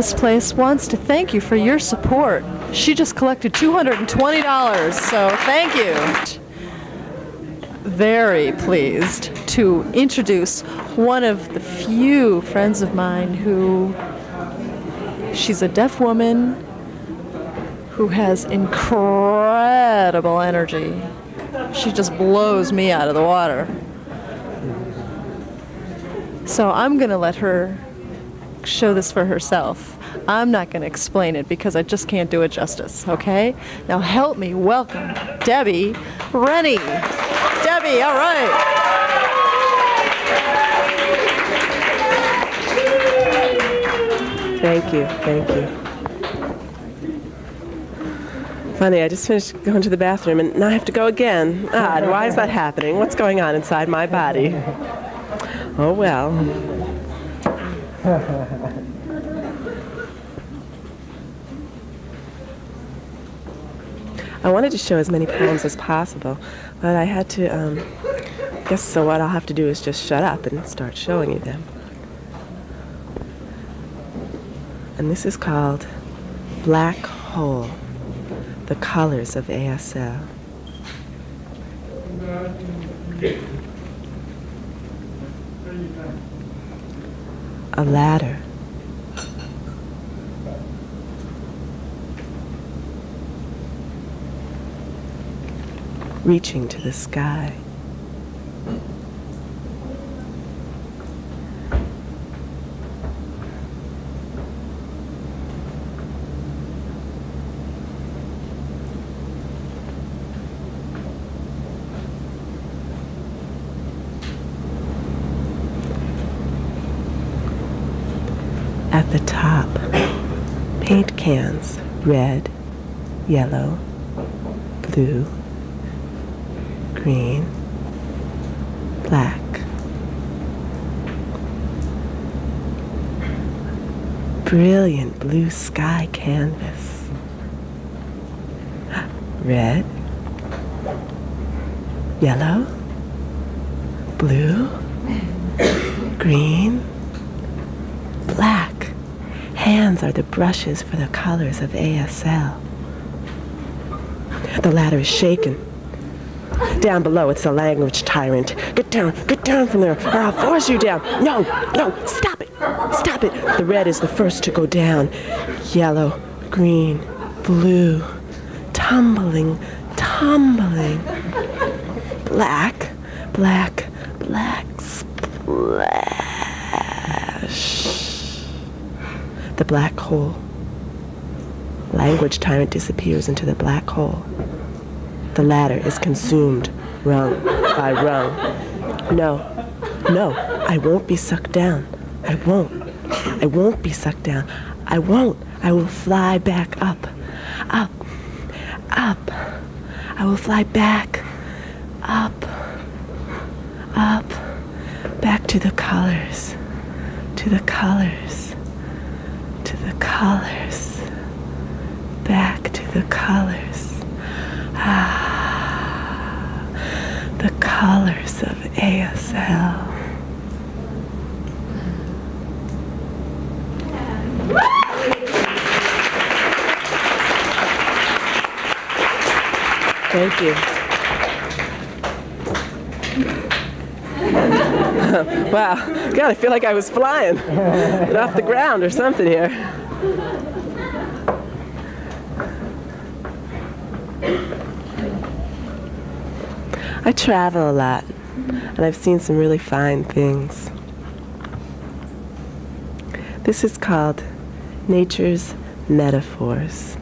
This place wants to thank you for your support. She just collected $220, so thank you. Very pleased to introduce one of the few friends of mine who she's a deaf woman who has incredible energy. She just blows me out of the water. So I'm going to let her show this for herself. I'm not going to explain it because I just can't do it justice, okay? Now help me welcome Debbie Rennie. Debbie, all right. Thank you, thank you. Funny, I just finished going to the bathroom and now I have to go again. Why is that happening? What's going on inside my body? Oh well. I wanted to show as many poems as possible, but I had to, um, guess so what I'll have to do is just shut up and start showing you them. And this is called Black Hole, the colors of ASL. A ladder. Reaching to the sky. At the top, paint cans, red, yellow, blue, green, black. Brilliant blue sky canvas. Red, yellow, blue, green, black. Hands are the brushes for the colors of ASL. The ladder is shaken. Down below, it's a language tyrant. Get down, get down from there, or I'll force you down. No, no, stop it, stop it. The red is the first to go down. Yellow, green, blue, tumbling, tumbling. Black, black, black, splash. The black hole. Language tyrant disappears into the black hole. The ladder is consumed, rung by rung. No, no, I won't be sucked down. I won't. I won't be sucked down. I won't. I will fly back up, up, up. I will fly back, up, up, back to the colors, to the colors, colors, back to the colors. Ah, the colors of ASL. Thank you. wow, God, I feel like I was flying off the ground or something here. I travel a lot, and I've seen some really fine things. This is called Nature's Metaphors.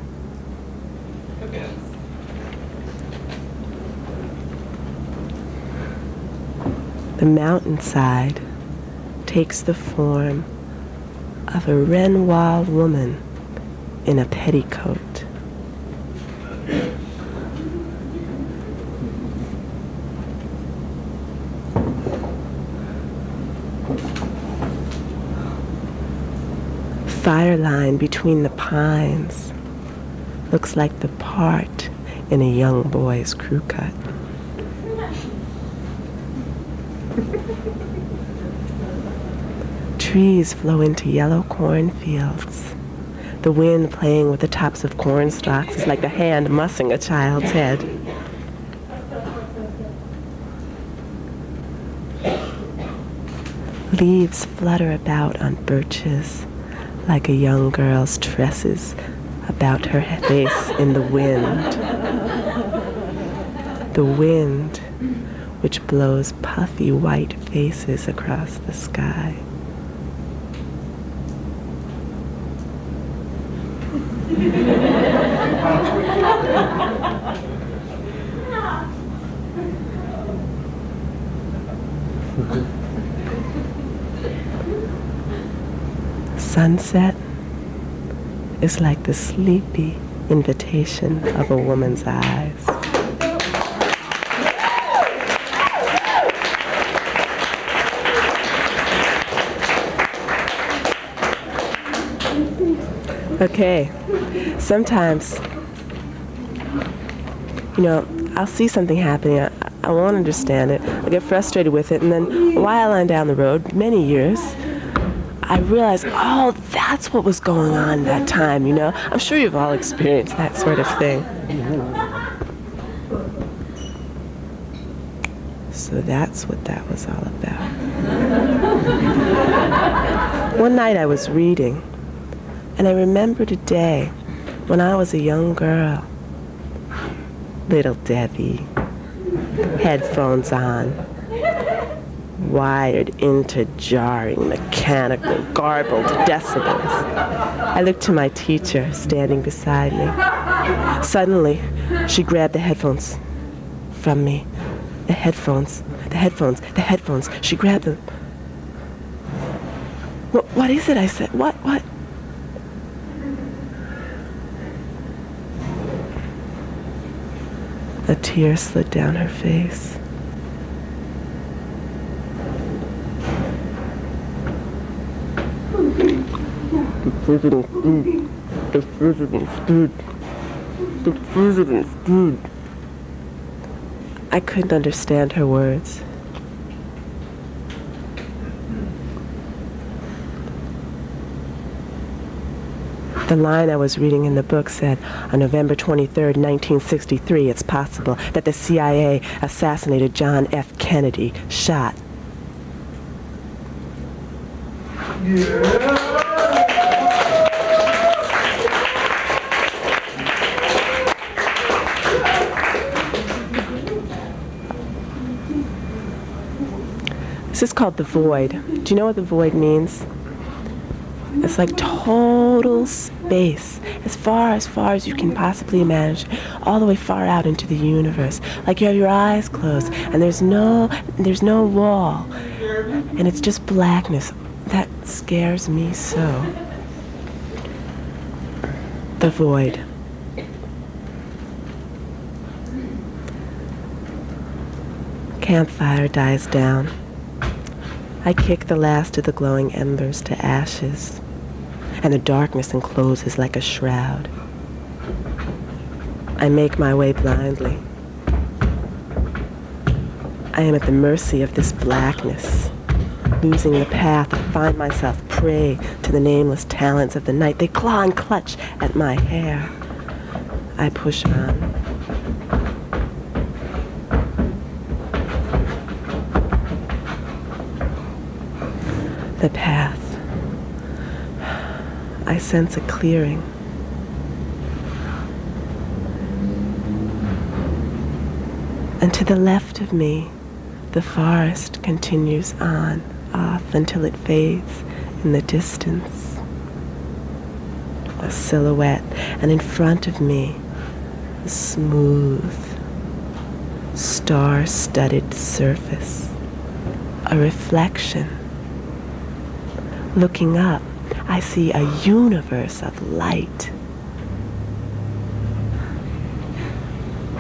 The mountainside takes the form of a Renoir woman in a petticoat. Fire line between the pines looks like the part in a young boy's crew cut. Trees flow into yellow cornfields. The wind playing with the tops of corn stalks is like a hand mussing a child's head. Leaves flutter about on birches like a young girl's tresses about her face in the wind. The wind which blows puffy white faces across the sky. Sunset is like the sleepy invitation of a woman's eyes. Okay, sometimes, you know, I'll see something happening, I, I won't understand it, I'll get frustrated with it, and then a while on down the road, many years, I realized, oh, that's what was going on that time, you know? I'm sure you've all experienced that sort of thing. So that's what that was all about. One night I was reading, and I remembered a day when I was a young girl. Little Debbie, headphones on, wired into jarring, mechanical, garbled decibels. I looked to my teacher standing beside me. Suddenly, she grabbed the headphones from me. The headphones, the headphones, the headphones. She grabbed them. What, what is it? I said. What, what? A tear slid down her face. The president's dead. The president's dead. The president's dead. I couldn't understand her words. The line I was reading in the book said, on November 23, 1963, it's possible that the CIA assassinated John F. Kennedy, shot. Yeah. This is called the void. Do you know what the void means? It's like total space, as far as far as you can possibly imagine, all the way far out into the universe. Like you have your eyes closed, and there's no there's no wall, and it's just blackness. That scares me so. The void. Campfire dies down. I kick the last of the glowing embers to ashes, and the darkness encloses like a shroud. I make my way blindly. I am at the mercy of this blackness, losing the path. I find myself prey to the nameless talents of the night. They claw and clutch at my hair. I push on. The path. I sense a clearing. And to the left of me, the forest continues on, off until it fades in the distance. A silhouette, and in front of me, a smooth, star studded surface, a reflection Looking up, I see a universe of light.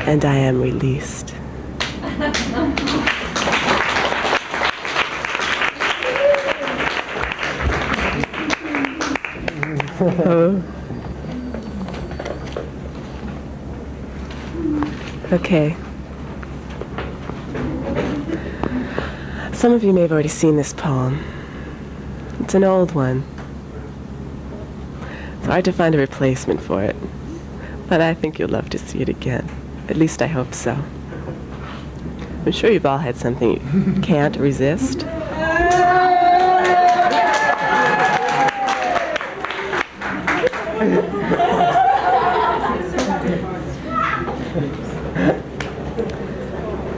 And I am released. okay. Some of you may have already seen this poem. It's an old one. It's hard to find a replacement for it. But I think you'll love to see it again. At least I hope so. I'm sure you've all had something you can't resist.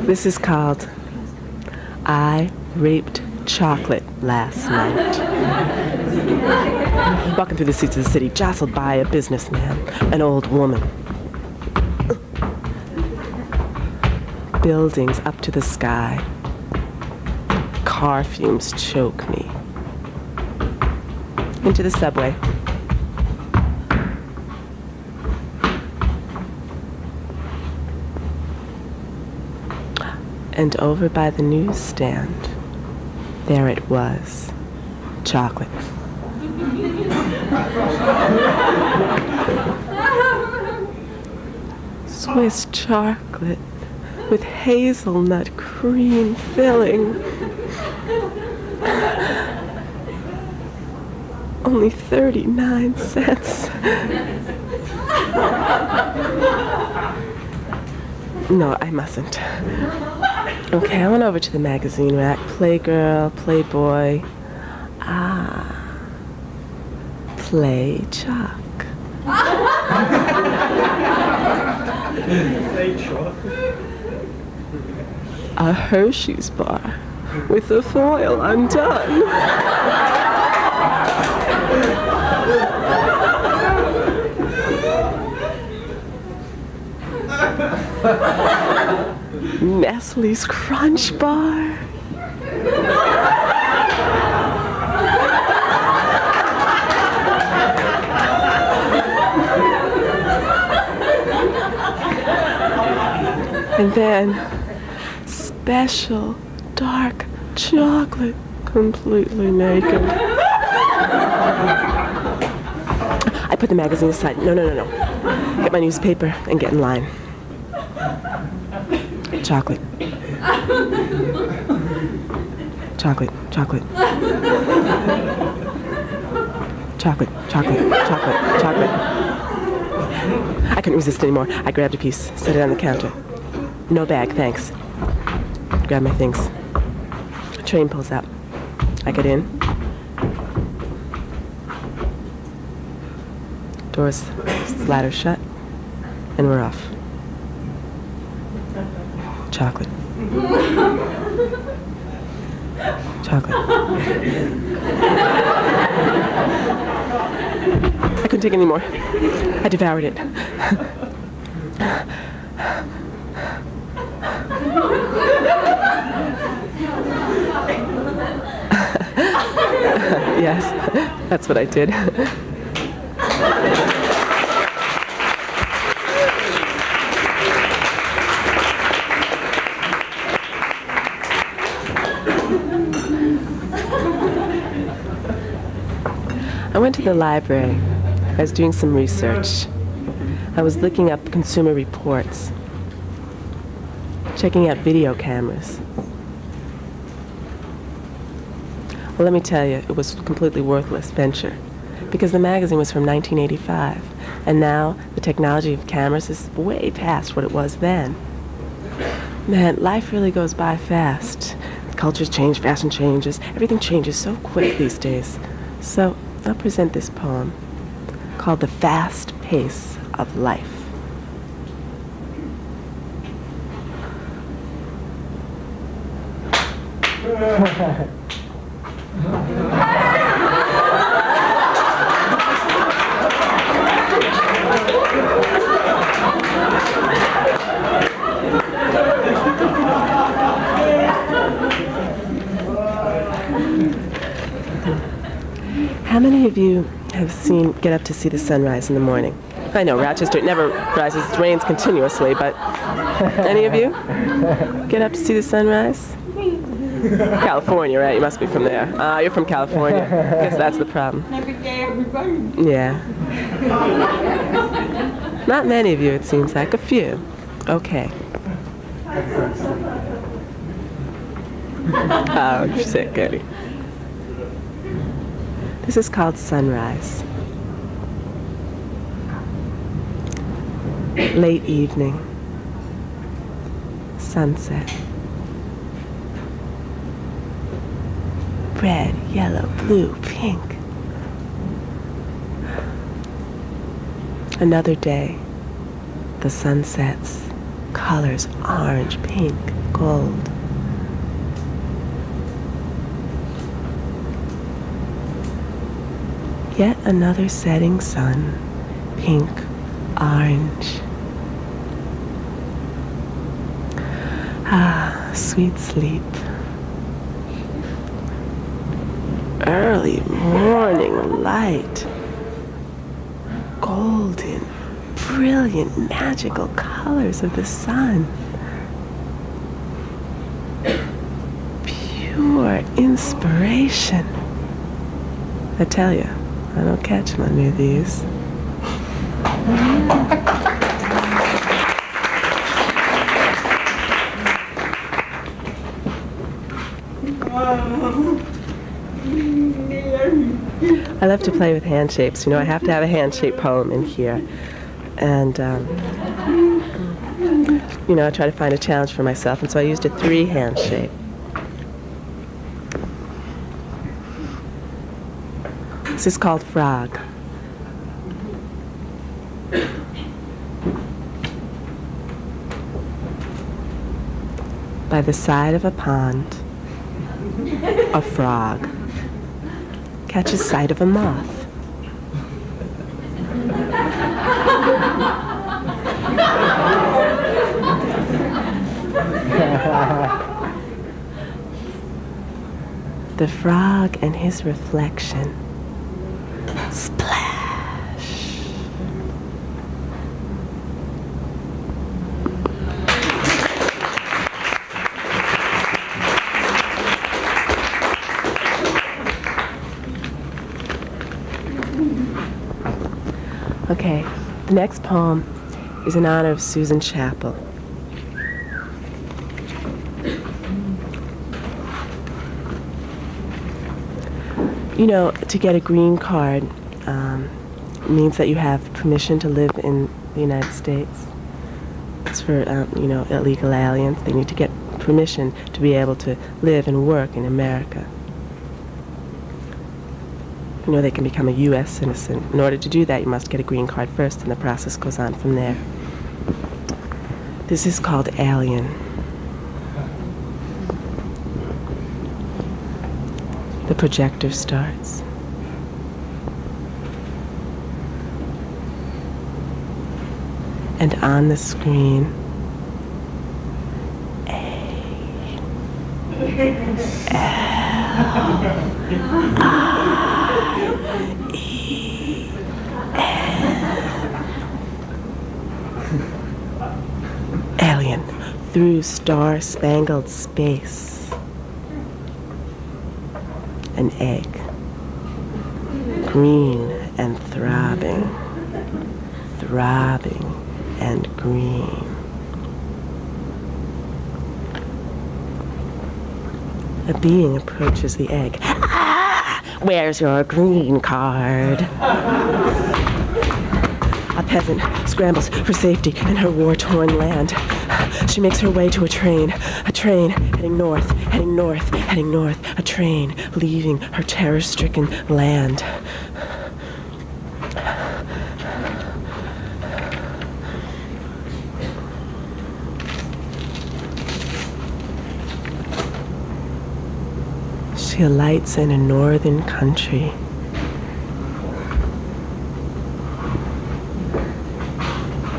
This is called I Raped Chocolate Last Night. Walking through the streets of the city, jostled by a businessman, an old woman. Buildings up to the sky. Car fumes choke me. Into the subway. And over by the newsstand, there it was, chocolate. Swiss chocolate with hazelnut cream filling. Only 39 cents. No, I mustn't. Okay, I went over to the magazine rack. Playgirl, Playboy. Ah. Play Chuck. A Hershey's bar with the foil undone. Nestle's Crunch Bar. And then special dark chocolate completely naked. I put the magazine aside. No, no, no, no. Get my newspaper and get in line. Chocolate. Chocolate, chocolate. Chocolate, chocolate, chocolate, chocolate. I couldn't resist anymore. I grabbed a piece, set it on the counter. No bag, thanks. Grab my things. Train pulls up. I get in. Doors slatter shut, and we're off. Chocolate. Chocolate. I couldn't take it anymore. I devoured it. Yes, that's what I did. I went to the library. I was doing some research. I was looking up consumer reports, checking out video cameras. Well, let me tell you, it was a completely worthless venture because the magazine was from 1985, and now the technology of cameras is way past what it was then. Man, life really goes by fast. Cultures change, fashion changes, everything changes so quick these days. So I'll present this poem called The Fast Pace of Life. How many of you have seen Get Up to See the Sunrise in the morning? I know Rochester it never rises, it rains continuously, but any of you get up to see the sunrise? California, right? You must be from there. Ah, you're from California. Guess that's the problem. Every day, everybody. Yeah. Not many of you, it seems like. A few. Okay. Oh, you're sick, Eddie. This is called Sunrise. Late evening. Sunset. Red, yellow, blue, pink. Another day. The sun sets. Colors orange, pink, gold. Yet another setting sun, pink, orange. Ah, sweet sleep. Early morning light. Golden, brilliant, magical colors of the sun. Pure inspiration. I tell you, I don't catch many of these. I love to play with hand shapes. You know, I have to have a hand shape poem in here. And, um, you know, I try to find a challenge for myself. And so I used a three hand shape. This is called Frog. By the side of a pond, a frog catches sight of a moth. the frog and his reflection next poem is in honor of Susan Chapel. You know, to get a green card um, means that you have permission to live in the United States. It's for, um, you know, illegal aliens. They need to get permission to be able to live and work in America. Know, they can become a U.S. citizen. In order to do that, you must get a green card first, and the process goes on from there. This is called Alien. The projector starts. And on the screen, A, L. Alien through star-spangled space. An egg, green and throbbing, throbbing and green. A being approaches the egg. Where's your green card? A peasant scrambles for safety in her war-torn land. She makes her way to a train, a train heading north, heading north, heading north, a train leaving her terror-stricken land. She alights in a northern country.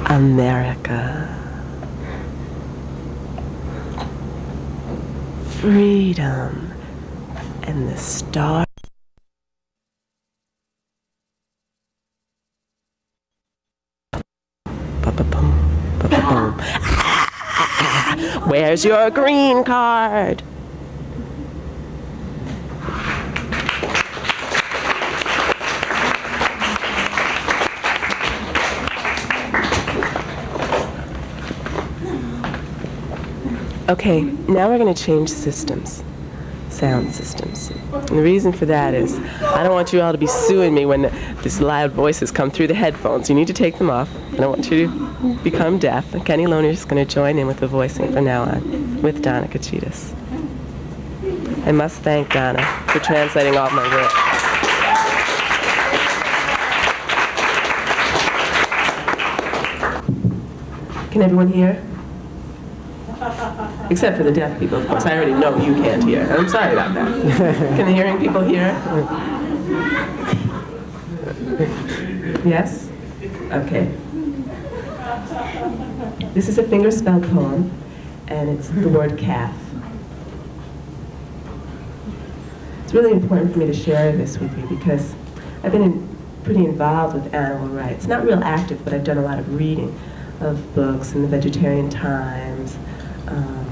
America. Freedom and the star. Ba-ba-boom, ba-ba-boom. Ah, Where's your green card? Okay, now we're going to change systems. sound systems. And the reason for that is I don't want you all to be suing me when these loud voices come through the headphones. You need to take them off. I don't want you to become deaf. Kenny Lerner is going to join in with the voicing from now on with Donna Kachitas. I must thank Donna for translating all my work. Can everyone hear? Except for the deaf people, of course. I already know you can't hear. I'm sorry about that. Can the hearing people hear? Yes? Okay. This is a fingerspell poem, and it's the word calf. It's really important for me to share this with you because I've been in, pretty involved with animal rights. Not real active, but I've done a lot of reading of books in the Vegetarian Times, um,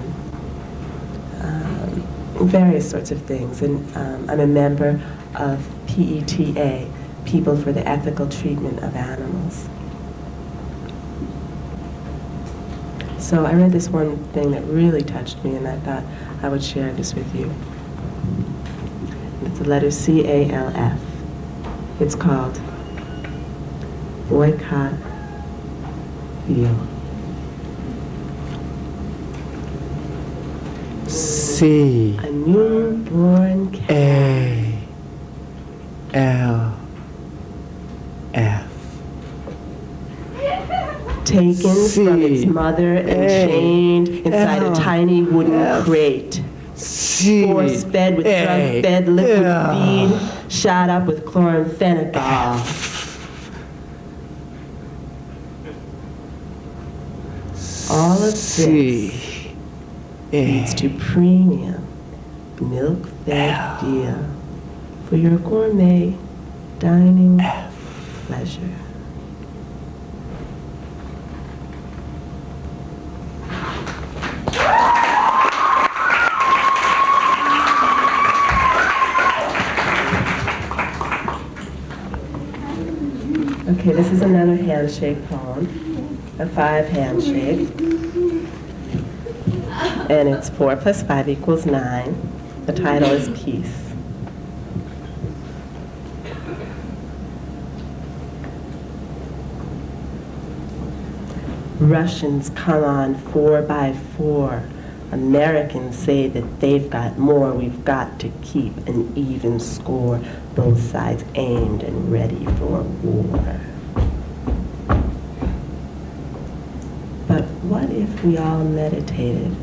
um, various sorts of things. And um, I'm a member of PETA, People for the Ethical Treatment of Animals. So I read this one thing that really touched me, and I thought I would share this with you. It's the letter C-A-L-F. It's called Boycott Veal. C A newborn cat A L F taken C. from its mother and A. chained inside L. a tiny wooden F. crate. C Force fed with A. drug-fed liquid L. feed, shot up with chloramphenicol. All of this C leads A to premium milk-fed L. deal for your gourmet dining pleasure. Okay, this is another handshape poem, a five handshape. And it's four plus five equals nine. The title is Peace. Russians come on four by four. Americans say that they've got more. We've got to keep an even score. Both sides aimed and ready for war. But what if we all meditated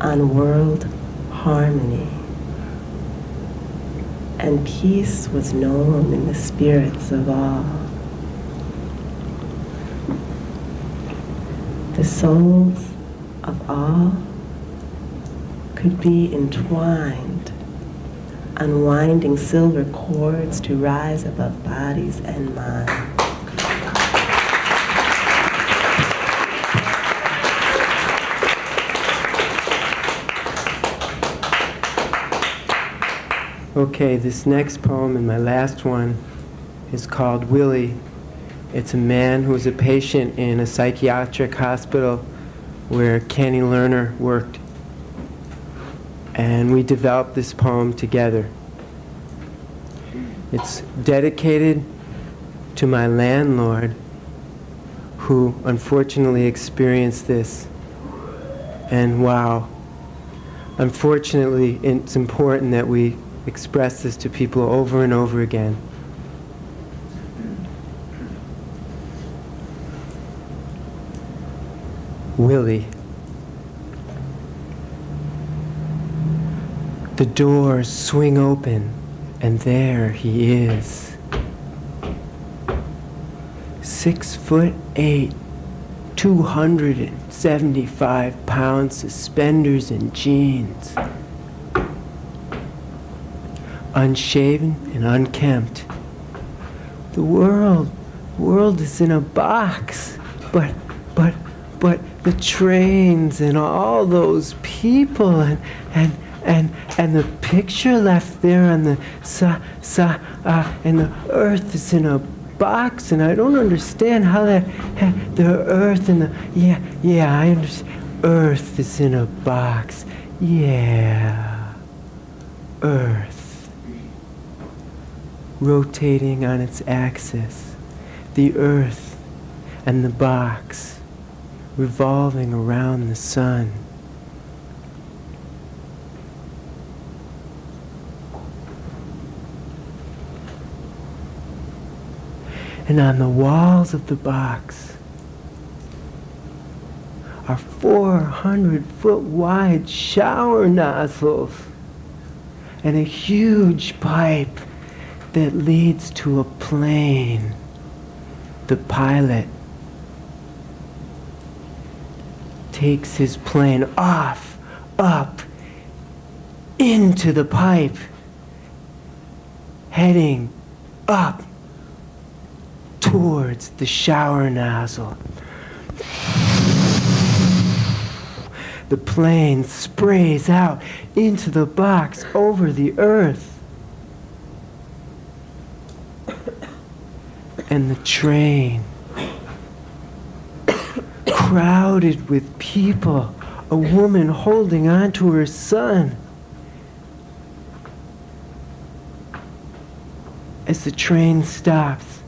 on world harmony? And peace was known in the spirits of all. The souls of all could be entwined, unwinding silver cords to rise above bodies and minds. Okay, this next poem and my last one is called Willie. It's a man who was a patient in a psychiatric hospital where Kenny Lerner worked. And we developed this poem together. It's dedicated to my landlord who unfortunately experienced this. And wow, unfortunately, it's important that we express this to people over and over again. Willie. The doors swing open, and there he is. Six foot eight, 275 pounds, suspenders and jeans. Unshaven and unkempt. The world, world is in a box, but, but, but the trains and all those people and, and, and, and the picture left there on the sa, sa, uh, and the earth is in a box and I don't understand how that, the earth and the, yeah, yeah, I understand. Earth is in a box. Yeah. earth, rotating on its axis, the earth and the box revolving around the sun. And on the walls of the box are 400 foot wide shower nozzles and a huge pipe that leads to a plane. The pilot takes his plane off, up, into the pipe, heading up towards the shower nozzle. The plane sprays out into the box over the earth. And the train, crowded with people, a woman holding on to her son. As the train stops,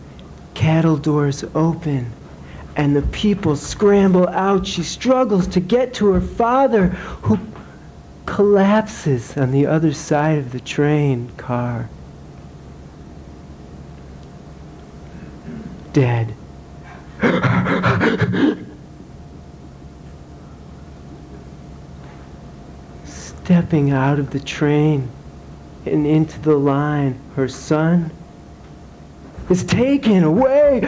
cattle doors open and the people scramble out. She struggles to get to her father, who collapses on the other side of the train car. Dead. Stepping out of the train and into the line, her son is taken away.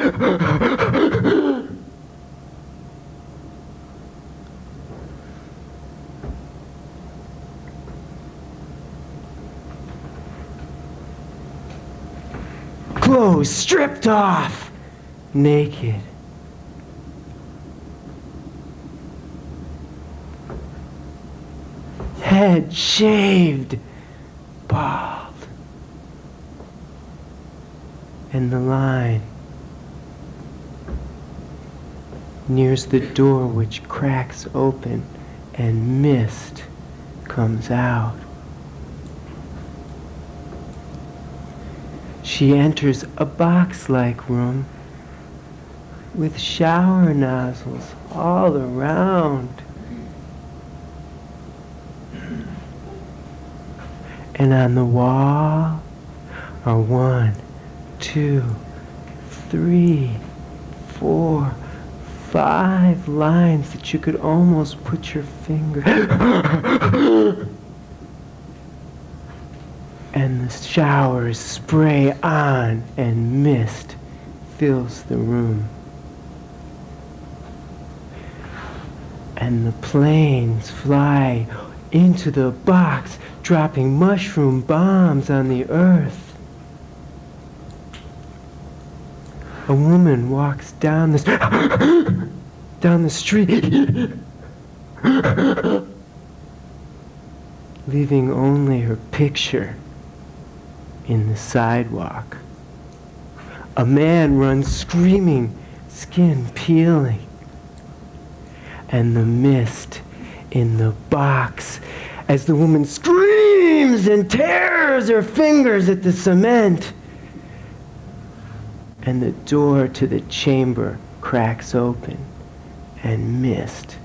Clothes stripped off, naked. Head shaved, bald. And the line nears the door which cracks open and mist comes out. She enters a box-like room with shower nozzles all around. And on the wall are one, two, three, four, five lines that you could almost put your finger. and the showers spray on and mist fills the room. And the planes fly into the box, dropping mushroom bombs on the earth. A woman walks down the down the street, leaving only her picture in the sidewalk. A man runs screaming, skin peeling. And the mist in the box as the woman screams and tears her fingers at the cement. And the door to the chamber cracks open and mist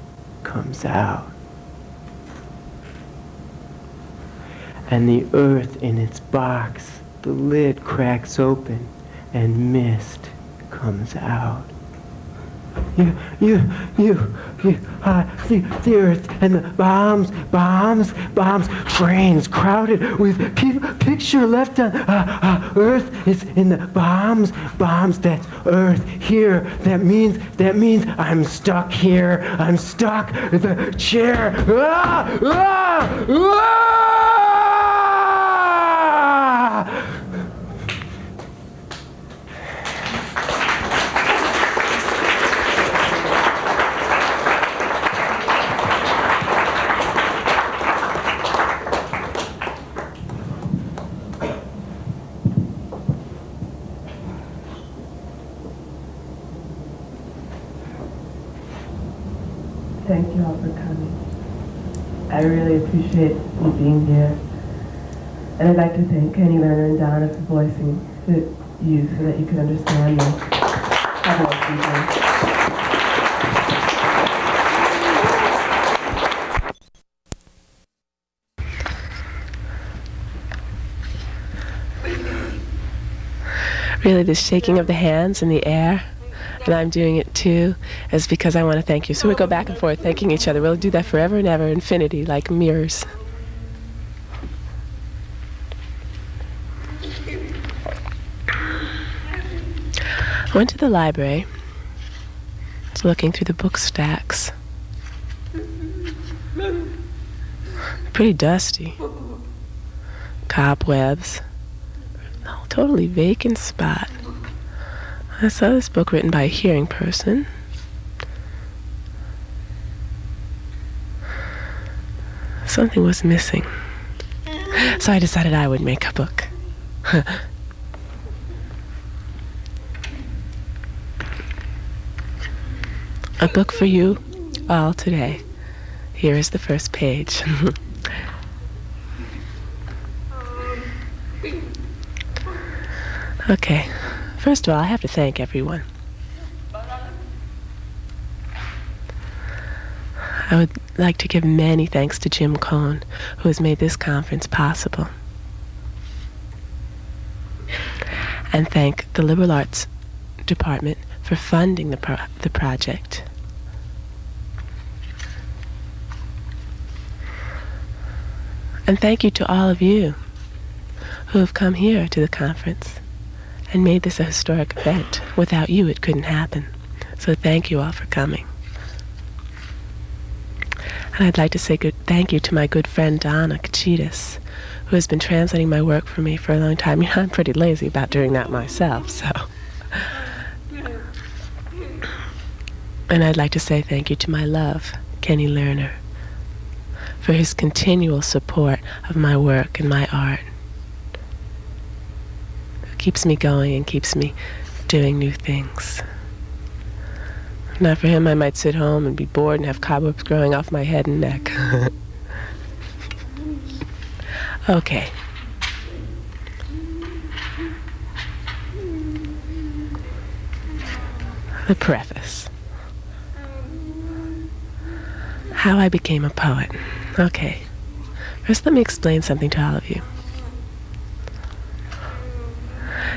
comes out. And the earth in its box the lid cracks open and mist comes out. You, you, you, you, uh, the, the earth and the bombs, bombs, bombs, trains crowded with people. Picture left on uh, uh, earth is in the bombs, bombs. That's earth here. That means that means I'm stuck here. I'm stuck. The chair. Ah, ah, ah! Thank you all for coming. I really appreciate you being here. And I'd like to thank Kenny Lerner and Donna for voicing the you so that you could understand me. Really the shaking of the hands in the air, and I'm doing it too, is because I want to thank you. So we go back and forth thanking each other. We'll do that forever and ever, infinity, like mirrors. I went to the library. Looking through the book stacks. Pretty dusty. Cobwebs totally vacant spot. I saw this book written by a hearing person. Something was missing. So I decided I would make a book. a book for you all today. Here is the first page. Okay. First of all, I have to thank everyone. I would like to give many thanks to Jim Cohn, who has made this conference possible. And thank the Liberal Arts Department for funding the, pro the project. And thank you to all of you who have come here to the conference and made this a historic event. Without you, it couldn't happen. So thank you all for coming. And I'd like to say good thank you to my good friend Donna Kachitas, who has been translating my work for me for a long time. You know, I'm pretty lazy about doing that myself, so. And I'd like to say thank you to my love, Kenny Lerner, for his continual support of my work and my art keeps me going and keeps me doing new things. Not for him, I might sit home and be bored and have cobwebs growing off my head and neck. okay. The preface. How I became a poet. Okay. First, let me explain something to all of you.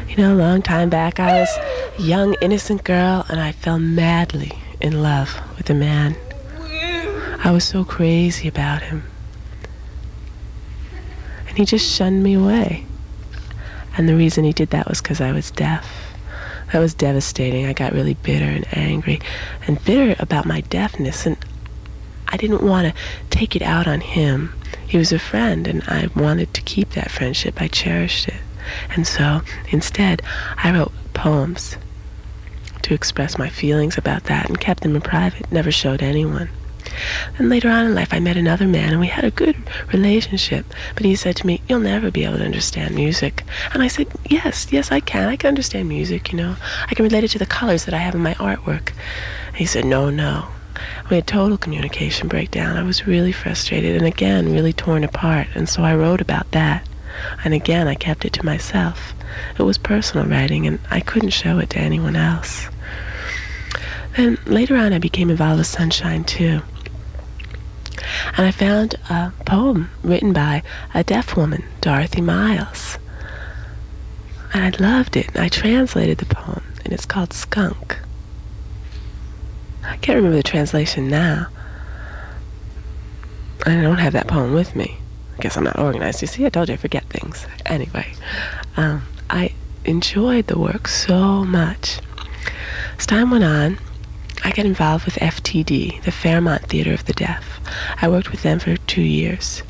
You know, a long time back, I was a young, innocent girl, and I fell madly in love with a man. I was so crazy about him. And he just shunned me away. And the reason he did that was because I was deaf. That was devastating. I got really bitter and angry and bitter about my deafness. And I didn't want to take it out on him. He was a friend, and I wanted to keep that friendship. I cherished it. And so instead, I wrote poems to express my feelings about that and kept them in private, never showed anyone. And later on in life, I met another man and we had a good relationship. But he said to me, You'll never be able to understand music. And I said, Yes, yes, I can. I can understand music, you know. I can relate it to the colors that I have in my artwork. And he said, No, no. We had total communication breakdown. I was really frustrated and again, really torn apart. And so I wrote about that. And again, I kept it to myself. It was personal writing, and I couldn't show it to anyone else. Then later on, I became involved with Sunshine too. And I found a poem written by a deaf woman, Dorothy Miles. And I loved it. I translated the poem, and it's called Skunk. I can't remember the translation now. I don't have that poem with me. I guess I'm not organized. You see, I told you I forget things. Anyway, um, I enjoyed the work so much. As time went on, I got involved with FTD, the Fairmount Theater of the Deaf. I worked with them for two years,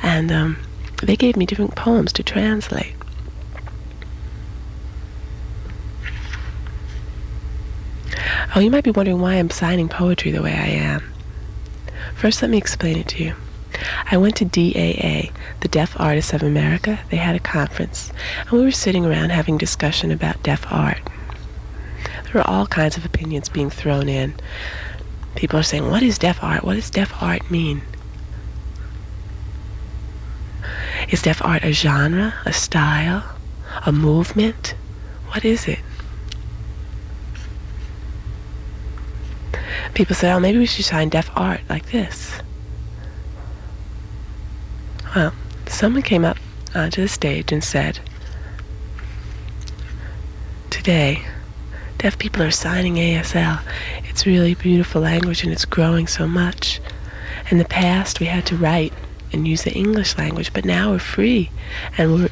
and um, they gave me different poems to translate. Oh, you might be wondering why I'm signing poetry the way I am. First, let me explain it to you. I went to DAA, the Deaf Artists of America. They had a conference, and we were sitting around having discussion about deaf art. There were all kinds of opinions being thrown in. People are saying, what is deaf art? What does deaf art mean? Is deaf art a genre, a style, a movement? What is it? People say, oh, maybe we should sign deaf art like this. Well, someone came up uh, onto the stage and said, Today, deaf people are signing ASL. It's really beautiful language and it's growing so much. In the past, we had to write and use the English language, but now we're free and we're,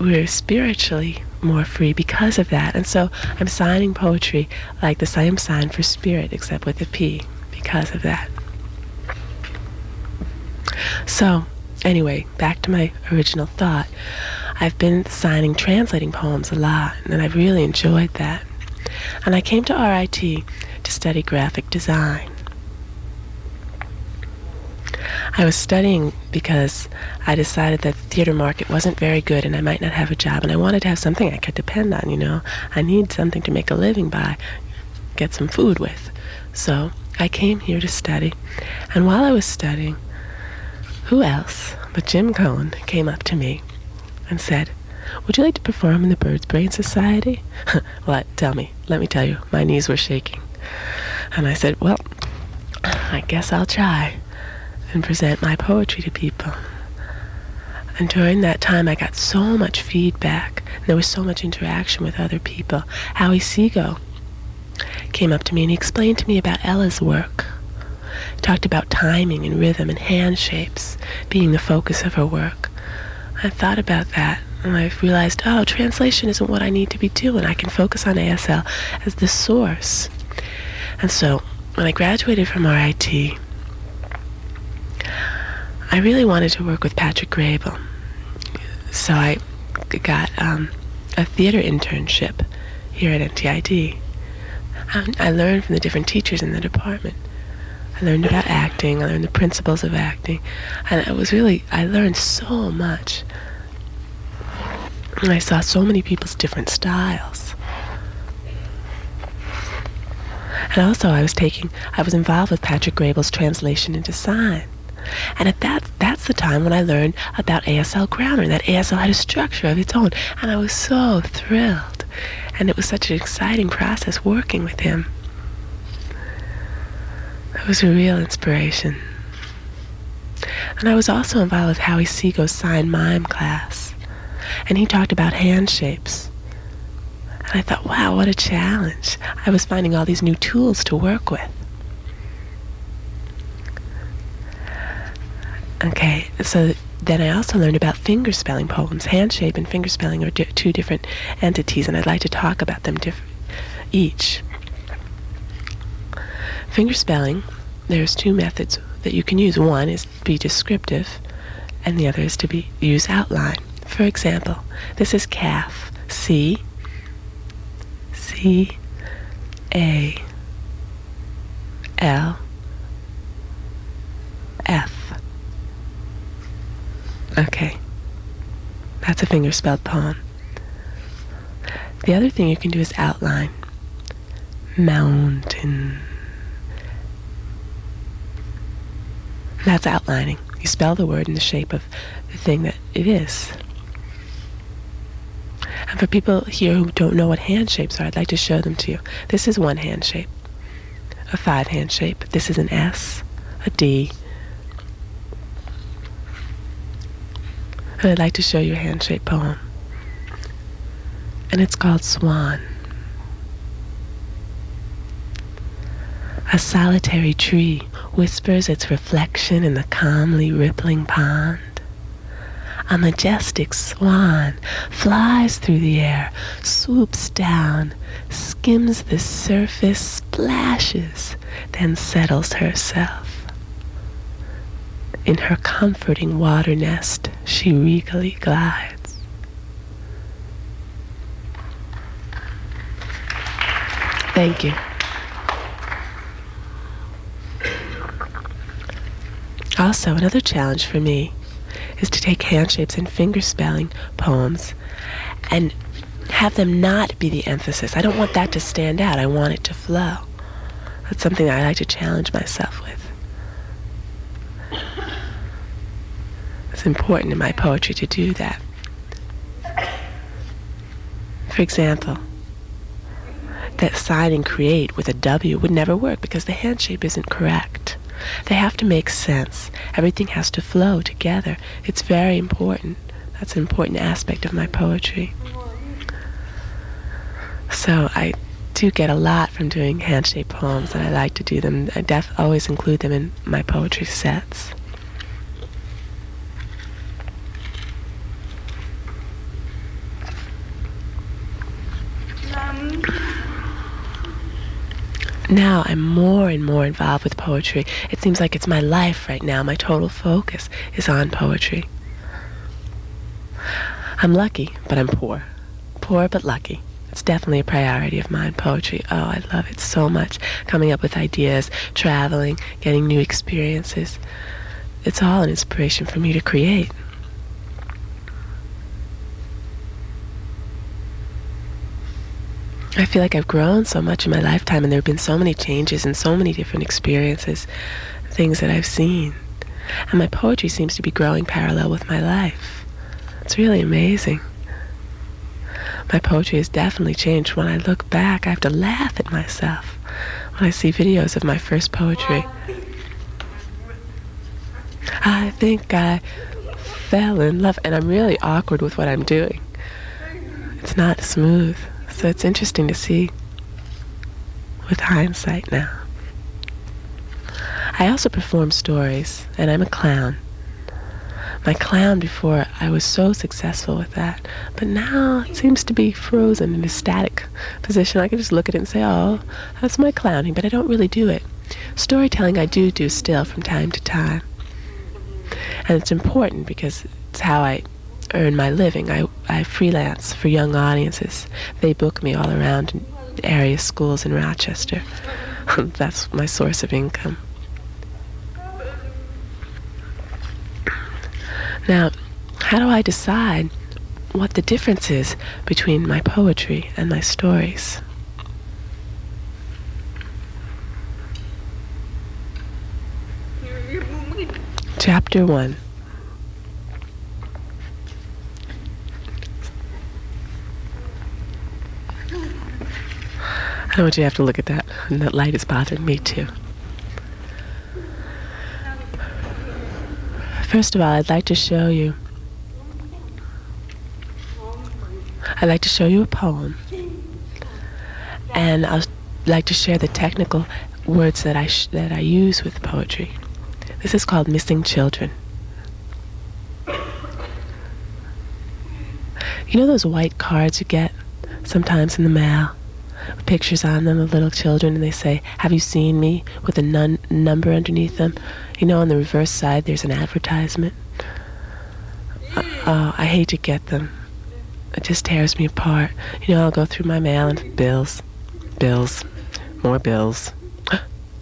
we're spiritually more free because of that. And so I'm signing poetry like the same sign for spirit, except with a P, because of that. So, anyway, back to my original thought. I've been signing, translating poems a lot, and I've really enjoyed that. And I came to RIT to study graphic design. I was studying because I decided that the theater market wasn't very good and I might not have a job, and I wanted to have something I could depend on, you know. I need something to make a living by, get some food with. So I came here to study, and while I was studying, who else but Jim Cohn came up to me and said, Would you like to perform in the Bird's Brain Society? what? Tell me. Let me tell you. My knees were shaking. And I said, Well, I guess I'll try and present my poetry to people. And during that time, I got so much feedback. There was so much interaction with other people. Howie Seago came up to me and he explained to me about Ella's work talked about timing and rhythm and hand shapes being the focus of her work. I thought about that and I realized, oh, translation isn't what I need to be doing. I can focus on ASL as the source. And so when I graduated from RIT, I really wanted to work with Patrick Graybill. So I got um, a theater internship here at NTID. I learned from the different teachers in the department. I learned about acting. I learned the principles of acting. And it was really, I learned so much. And I saw so many people's different styles. And also I was taking, I was involved with Patrick Graybill's translation into sign. And at that, that's the time when I learned about ASL grammar, that ASL had a structure of its own. And I was so thrilled. And it was such an exciting process working with him. It was a real inspiration. And I was also involved with Howie Seago's sign mime class. And he talked about hand shapes. And I thought, wow, what a challenge. I was finding all these new tools to work with. Okay, so then I also learned about fingerspelling poems. Hand shape and fingerspelling are two different entities, and I'd like to talk about them diff- each. Fingerspelling, there's two methods that you can use. One is to be descriptive, and the other is to be use outline. For example, this is calf. C C A L F. Okay. That's a fingerspelled poem. The other thing you can do is outline. Mountain. That's outlining. You spell the word in the shape of the thing that it is. And for people here who don't know what hand shapes are, I'd like to show them to you. This is one hand shape, a five hand shape. This is an S, a D. And I'd like to show you a hand shaped poem. And it's called Swan. A solitary tree whispers its reflection in the calmly rippling pond. A majestic swan flies through the air, swoops down, skims the surface, splashes, then settles herself. In her comforting water nest, she regally glides. Thank you. Also, another challenge for me is to take hand shapes and fingerspelling poems and have them not be the emphasis. I don't want that to stand out. I want it to flow. That's something I like to challenge myself with. It's important in my poetry to do that. For example, that sign and create with a W would never work because the hand shape isn't correct. They have to make sense. Everything has to flow together. It's very important. That's an important aspect of my poetry. So I do get a lot from doing hand-shaped poems, and I like to do them. I def always include them in my poetry sets. Now I'm more and more involved with poetry. It seems like it's my life right now. My total focus is on poetry. I'm lucky, but I'm poor. Poor but lucky. It's definitely a priority of mine, poetry. Oh, I love it so much. Coming up with ideas, traveling, getting new experiences. It's all an inspiration for me to create. I feel like I've grown so much in my lifetime, and there have been so many changes and so many different experiences, things that I've seen. And my poetry seems to be growing parallel with my life. It's really amazing. My poetry has definitely changed. When I look back, I have to laugh at myself when I see videos of my first poetry. I think I fell in love, and I'm really awkward with what I'm doing. It's not smooth. So it's interesting to see with hindsight now. I also perform stories, and I'm a clown. My clown before, I was so successful with that, but now it seems to be frozen in a static position. I can just look at it and say, oh, that's my clowning, but I don't really do it. Storytelling I do do still from time to time. And it's important because it's how I earn my living. I, I freelance for young audiences. They book me all around area schools in Rochester. That's my source of income. Now, how do I decide what the difference is between my poetry and my stories? Chapter 1 I don't want you to have to look at that. And that light is bothering me too. First of all, I'd like to show you. I'd like to show you a poem. And I'd like to share the technical words that I, that I use with poetry. This is called Missing Children. You know those white cards you get sometimes in the mail? Pictures on them of little children, and they say, Have you seen me? with a nun- number underneath them. You know, on the reverse side, there's an advertisement. Oh, I hate to get them. It just tears me apart. You know, I'll go through my mail and bills, bills, more bills.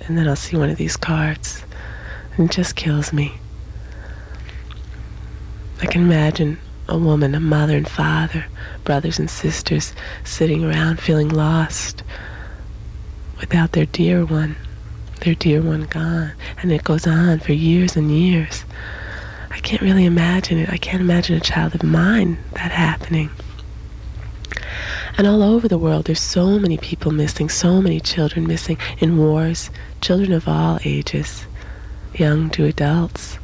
And then I'll see one of these cards, and it just kills me. I can imagine a woman, a mother and father, brothers and sisters sitting around feeling lost without their dear one, their dear one gone. And it goes on for years and years. I can't really imagine it. I can't imagine a child of mine that happening. And all over the world, there's so many people missing, so many children missing in wars, children of all ages, young to adults.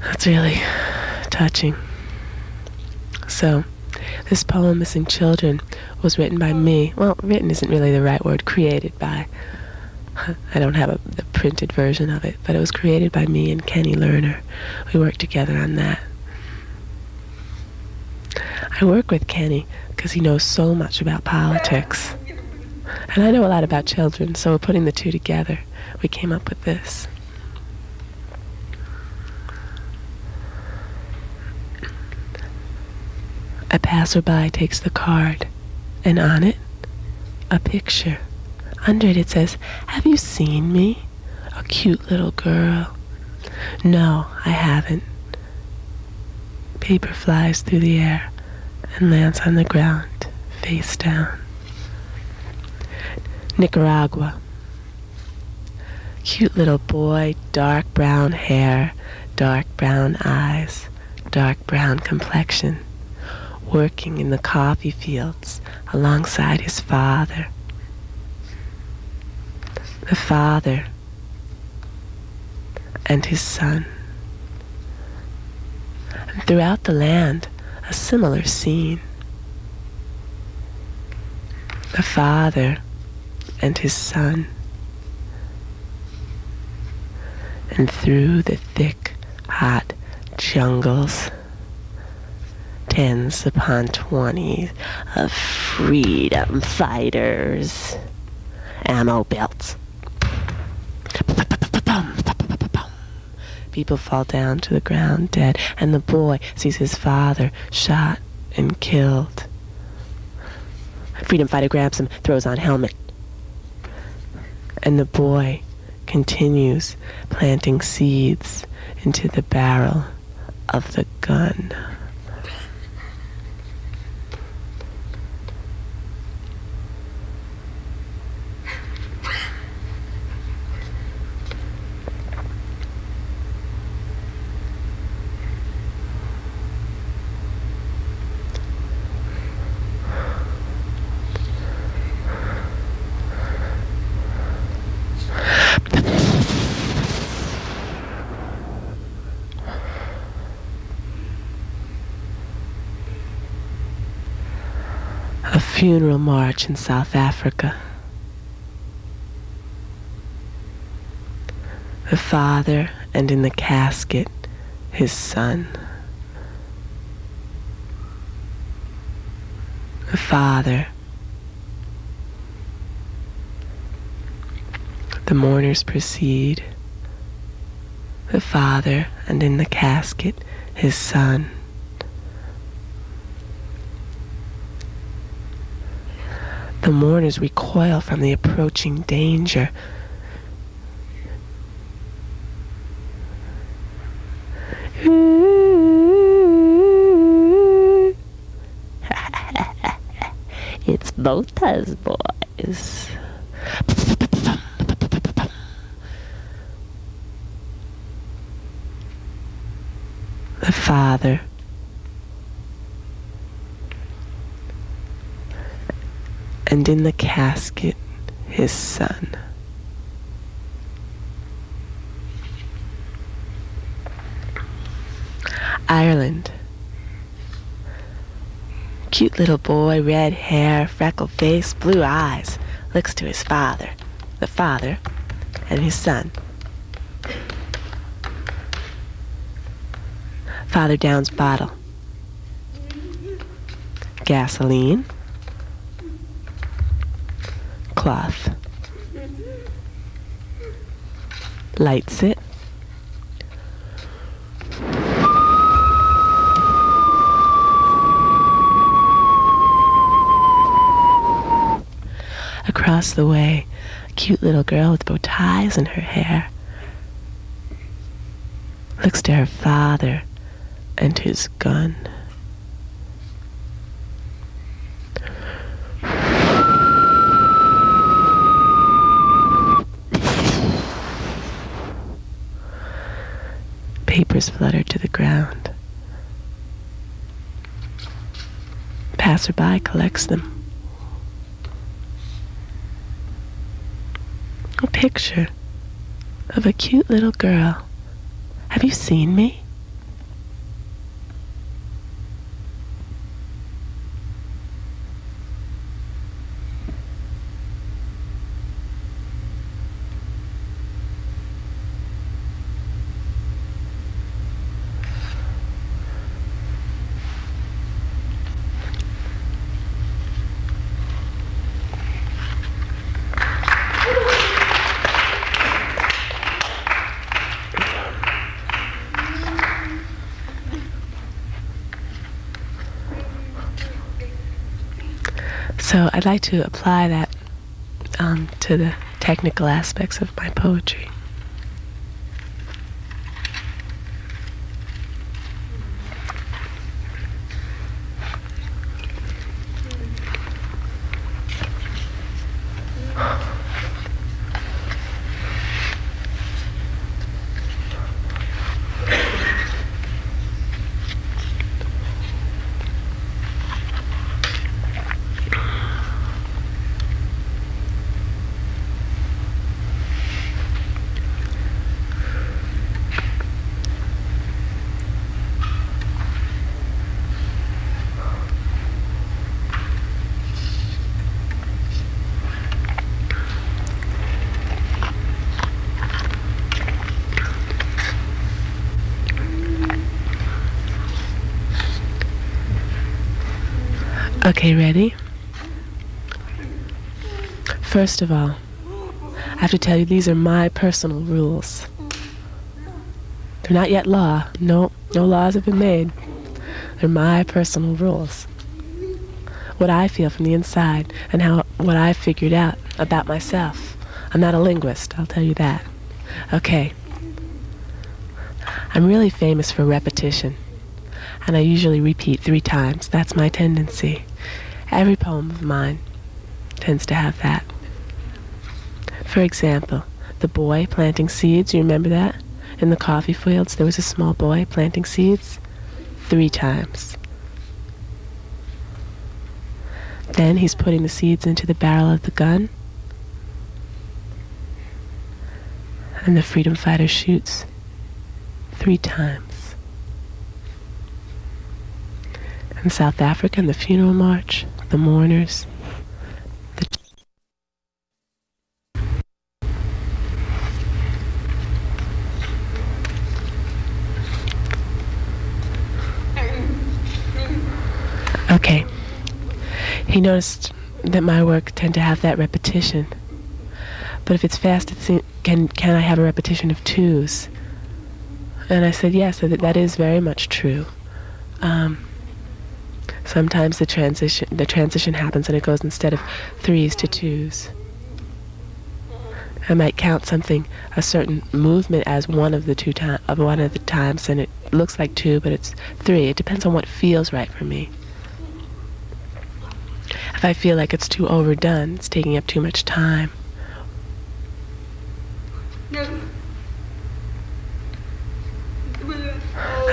That's really touching. So, this poem, Missing Children, was written by me. Well, written isn't really the right word, created by. I don't have a, the printed version of it, but it was created by me and Kenny Lerner. We worked together on that. I work with Kenny because he knows so much about politics. And I know a lot about children, so we're putting the two together. We came up with this. A passerby takes the card, and on it, a picture. Under it, it says, Have you seen me? A cute little girl. No, I haven't. Paper flies through the air and lands on the ground, face down. Nicaragua. Cute little boy, dark brown hair, dark brown eyes, dark brown complexion, working in the coffee fields alongside his father. The father and his son. And throughout the land, a similar scene. The father and his son. And through the thick, hot jungles, tens upon twenties of freedom fighters, ammo belts. People fall down to the ground dead, and the boy sees his father shot and killed. Freedom fighter grabs him, throws on helmet. And the boy continues planting seeds into the barrel of the gun. a funeral march in South Africa. The father, and in the casket, his son. The father. The mourners proceed. The father, and in the casket, his son. The mourners recoil from the approaching danger. it's Botha's boys. The father and in the casket his son. Ireland. Cute little boy, red hair, freckled face, blue eyes, looks to his father, the father, and his son. Father downs bottle. Gasoline cloth. Lights it. Across the way, a cute little girl with bow ties in her hair looks to her father and his gun. papers flutter to the ground. Passerby collects them. A picture of a cute little girl. Have you seen me? So I'd like to apply that um, to the technical aspects of my poetry. Okay, ready? First of all, I have to tell you these are my personal rules. They're not yet law. No, no laws have been made. They're my personal rules. What I feel from the inside and how what I figured out about myself. I'm not a linguist, I'll tell you that. Okay. I'm really famous for repetition, and I usually repeat three times. That's my tendency. Every poem of mine tends to have that. For example, the boy planting seeds, you remember that? In the coffee fields, there was a small boy planting seeds three times. Then he's putting the seeds into the barrel of the gun. And the freedom fighter shoots three times. In South Africa, in the funeral march, the mourners, the Okay. He noticed that my work tend to have that repetition. But if it's fast, it can can I have a repetition of twos? And I said yes, that that is very much true. Um, sometimes the transition the transition happens and it goes instead of threes to twos. I might count something, a certain movement as one of the two time, of one of the times, and it looks like two, but it's three. It depends on what feels right for me. If I feel like it's too overdone, it's taking up too much time.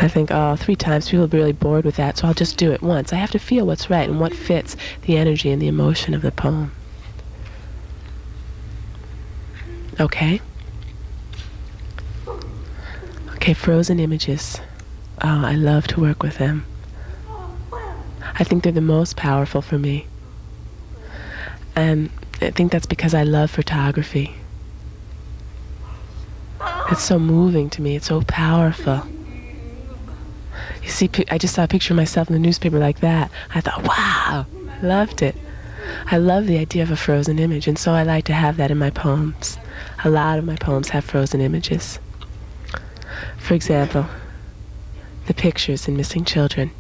I think, oh, three times, people will be really bored with that, so I'll just do it once. I have to feel what's right and what fits the energy and the emotion of the poem. Okay? Okay, frozen images. Oh, I love to work with them. I think they're the most powerful for me. And I think that's because I love photography. It's so moving to me. It's so powerful. You see, I just saw a picture of myself in the newspaper like that. I thought, wow, loved it. I love the idea of a frozen image, and so I like to have that in my poems. A lot of my poems have frozen images. For example, the pictures in Missing Children.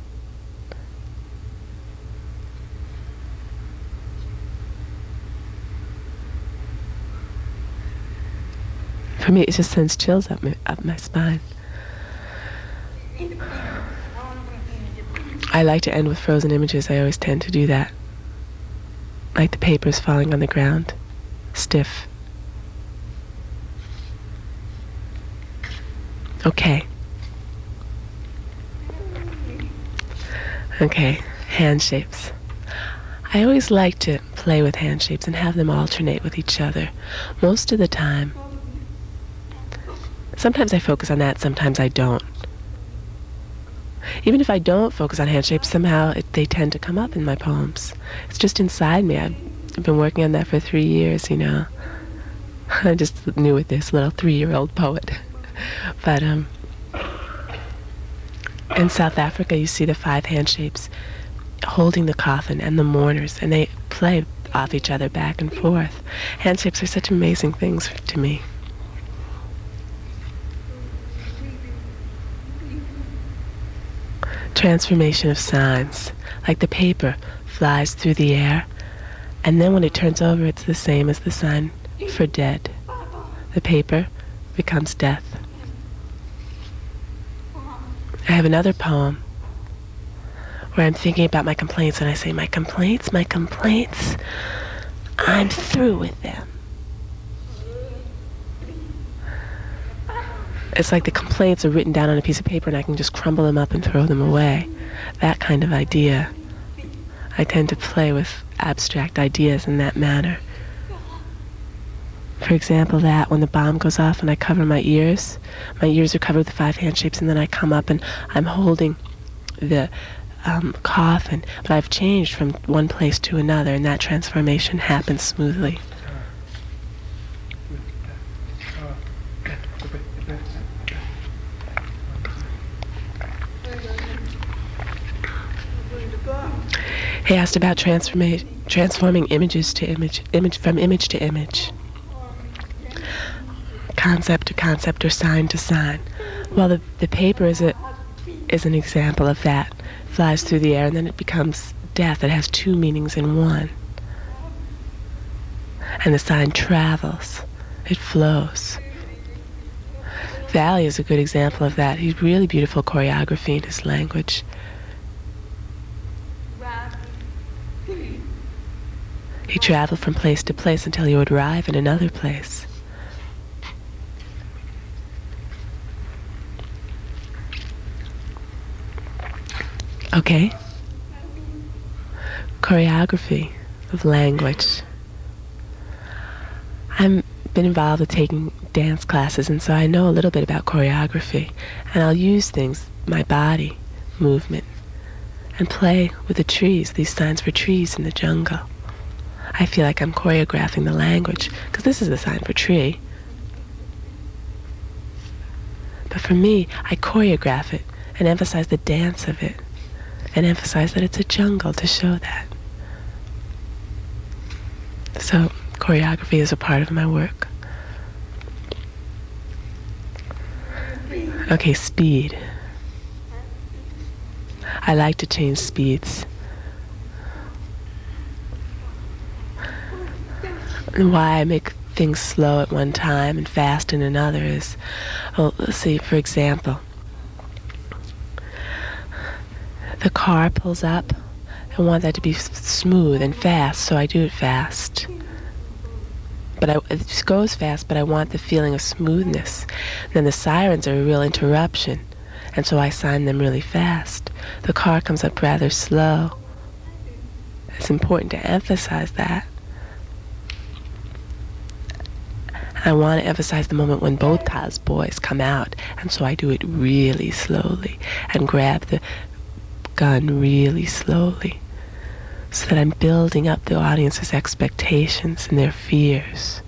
For me, it just sends chills up my, up my spine. I like to end with frozen images. I always tend to do that. Like the papers falling on the ground, stiff. Okay. Okay, hand shapes. I always like to play with hand shapes and have them alternate with each other. Most of the time, Sometimes I focus on that, sometimes I don't. Even if I don't focus on hand shapes, somehow it, they tend to come up in my poems. It's just inside me. I've, been working on that for three years, you know. I'm just knew with this little three-year-old poet. but um, in South Africa, you see the five hand shapes holding the coffin and the mourners, and they play off each other back and forth. Hand shapes are such amazing things to me. Transformation of signs, like the paper flies through the air, and then when it turns over, it's the same as the sign for dead. The paper becomes death. I have another poem where I'm thinking about my complaints and I say, My complaints, my complaints, I'm through with them. It's like the complaints are written down on a piece of paper and I can just crumble them up and throw them away. That kind of idea. I tend to play with abstract ideas in that manner. For example, that when the bomb goes off and I cover my ears, my ears are covered with five hand shapes, and then I come up and I'm holding the um, coffin, but I've changed from one place to another, and that transformation happens smoothly. He asked about transforma- transforming images to image, image from image to image, concept to concept, or sign to sign. Well, the, the paper is a is an example of that. Flies through the air and then it becomes death. It has two meanings in one. And the sign travels. It flows. Valli is a good example of that. He's really beautiful choreography in his language. He traveled from place to place until he would arrive in another place. Okay. Choreography of language. I've been involved with taking dance classes, and so I know a little bit about choreography. And I'll use things, my body movement, and play with the trees, these signs for trees in the jungle. I feel like I'm choreographing the language, because this is the sign for tree. But for me, I choreograph it and emphasize the dance of it and emphasize that it's a jungle to show that. So choreography is a part of my work. Okay, speed. I like to change speeds. And why I make things slow at one time and fast in another is, well, let's see, for example, the car pulls up. I want that to be smooth and fast, so I do it fast. But I, it just goes fast, but I want the feeling of smoothness. And then the sirens are a real interruption, and so I sign them really fast. The car comes up rather slow. It's important to emphasize that. I want to emphasize the moment when Botha's boys come out, and so I do it really slowly and grab the gun really slowly so that I'm building up the audience's expectations and their fears.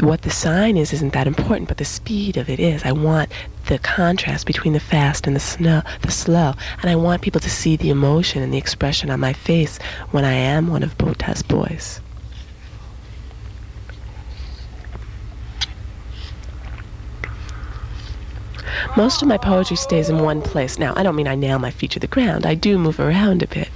What the sign is isn't that important, but the speed of it is. I want the contrast between the fast and the snow, the slow, and I want people to see the emotion and the expression on my face when I am one of Botha's boys. Most of my poetry stays in one place. Now, I don't mean I nail my feet to the ground. I do move around a bit.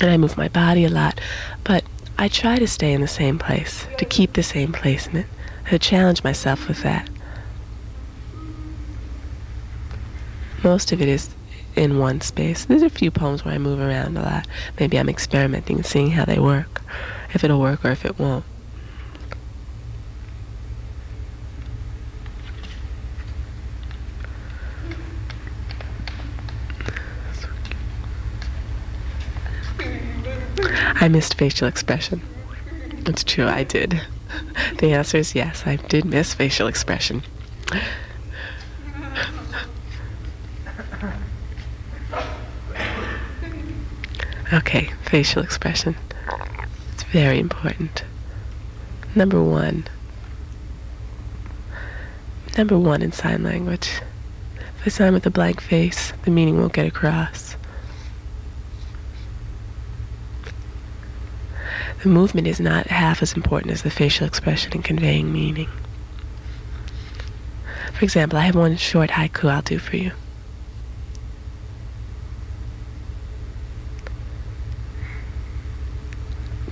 And I move my body a lot. But I try to stay in the same place, to keep the same placement, to challenge myself with that. Most of it is in one space. There's a few poems where I move around a lot. Maybe I'm experimenting seeing how they work, if it'll work or if it won't. I missed facial expression. It's true, I did. The answer is yes, I did miss facial expression. Okay, facial expression. It's very important. Number one. Number one in sign language. If I sign with a blank face, the meaning won't get across. The movement is not half as important as the facial expression in conveying meaning. For example, I have one short haiku I'll do for you.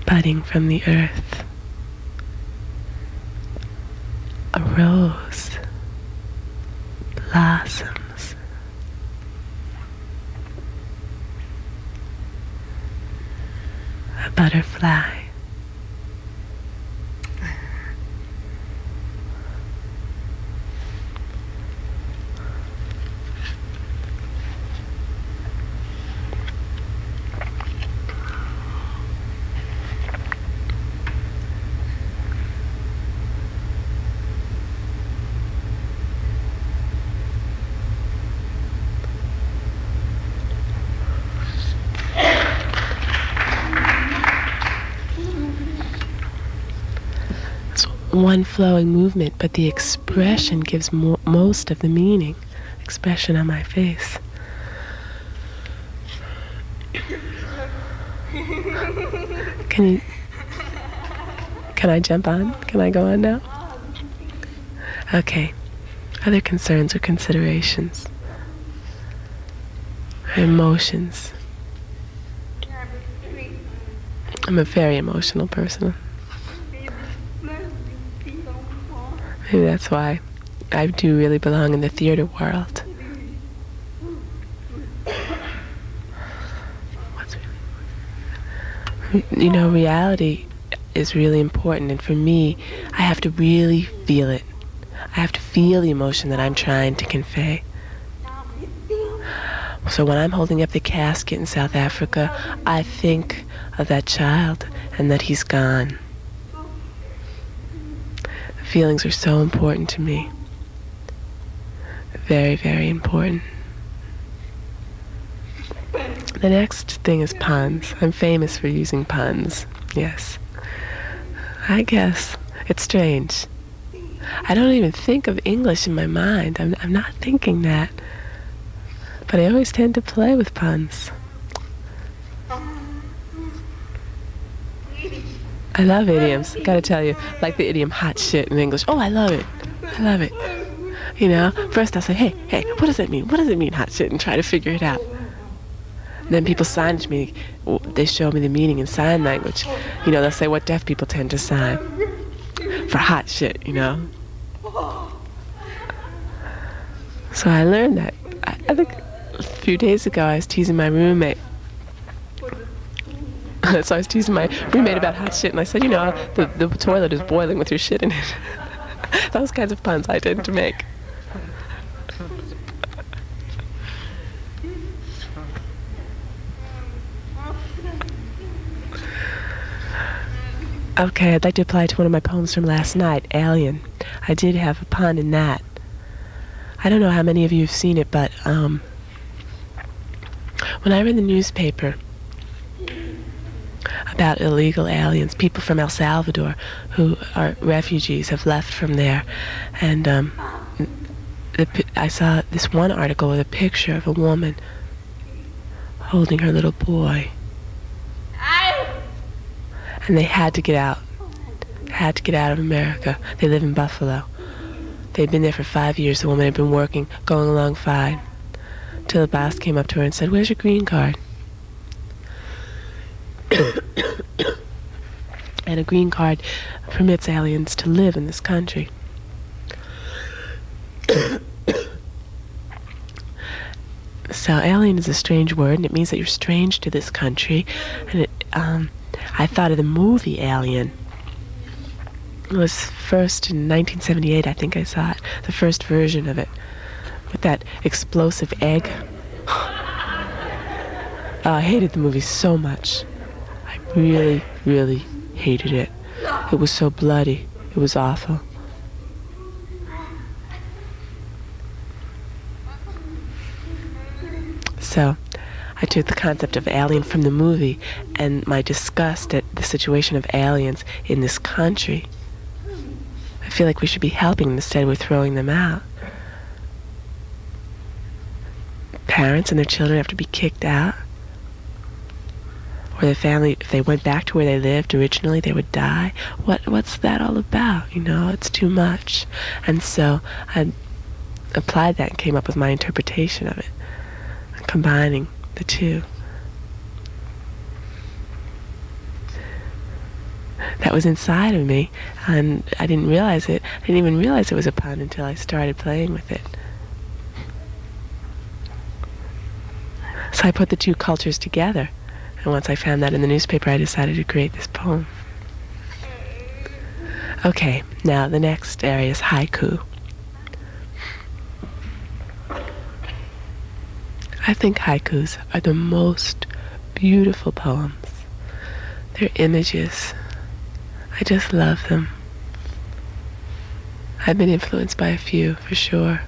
Budding from the earth, a rose blossoms. A butterfly one flowing movement, but the expression gives mo- most of the meaning. Expression on my face. Can you, can I jump on? Can I go on now? Okay. Other concerns or considerations? Emotions. I'm a very emotional person. Maybe that's why I do really belong in the theater world. You know, reality is really important, and for me, I have to really feel it. I have to feel the emotion that I'm trying to convey. So when I'm holding up the casket in South Africa, I think of that child and that he's gone. Feelings are so important to me. Very, very important. The next thing is puns. I'm famous for using puns. Yes. I guess. It's strange. I don't even think of English in my mind. I'm, I'm not thinking that. But I always tend to play with puns. I love idioms. Gotta tell you, like the idiom hot shit in English. Oh, I love it. I love it. You know, first I'll say, hey, hey, what does it mean? What does it mean, hot shit? And try to figure it out. then people sign to me. They show me the meaning in sign language. You know, they'll say what deaf people tend to sign for hot shit, you know. So I learned that. I, I think a few days ago I was teasing my roommate. so I was teasing my roommate about hot shit, and I said, you know, the, the toilet is boiling with your shit in it. Those kinds of puns I tend to make. Okay, I'd like to apply to one of my poems from last night, Alien. I did have a pun in that. I don't know how many of you have seen it, but um, when I read the newspaper about illegal aliens, people from El Salvador who are refugees have left from there, and um, the, I saw this one article with a picture of a woman holding her little boy and they had to get out. Had to get out of America. They live in Buffalo. They'd been there for five years. The woman had been working, going along fine. Till the boss came up to her and said, Where's your green card? and a green card permits aliens to live in this country. so alien is a strange word, and it means that you're strange to this country, and it um, I thought of the movie Alien. It was first in 1978, I think I saw it, the first version of it, with that explosive egg. Uh, I hated the movie so much. Really, really hated it. It was so bloody. It was awful. So, I took the concept of alien from the movie and my disgust at the situation of aliens in this country. I feel like we should be helping them instead we're throwing them out. Parents and their children have to be kicked out. Or the family, if they went back to where they lived originally, they would die. What, what's that all about? You know, it's too much. And so I applied that and came up with my interpretation of it, combining the two. That was inside of me, and I didn't realize it. I didn't even realize it was a pun until I started playing with it. So I put the two cultures together, and once I found that in the newspaper, I decided to create this poem. Okay, now the next area is haiku. I think haikus are the most beautiful poems. They're images. I just love them. I've been influenced by a few, for sure.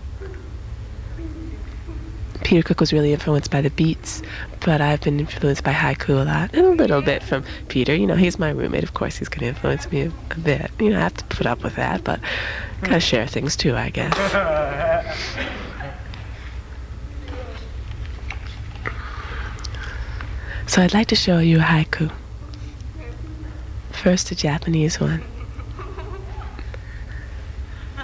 Peter Cook was really influenced by the beats, but I've been influenced by haiku a lot, and a little bit from Peter. You know, he's my roommate. Of course, he's going to influence me a, bit. You know, I have to put up with that, but gotta share things too, I guess. So I'd like to show you a haiku. First, a Japanese one.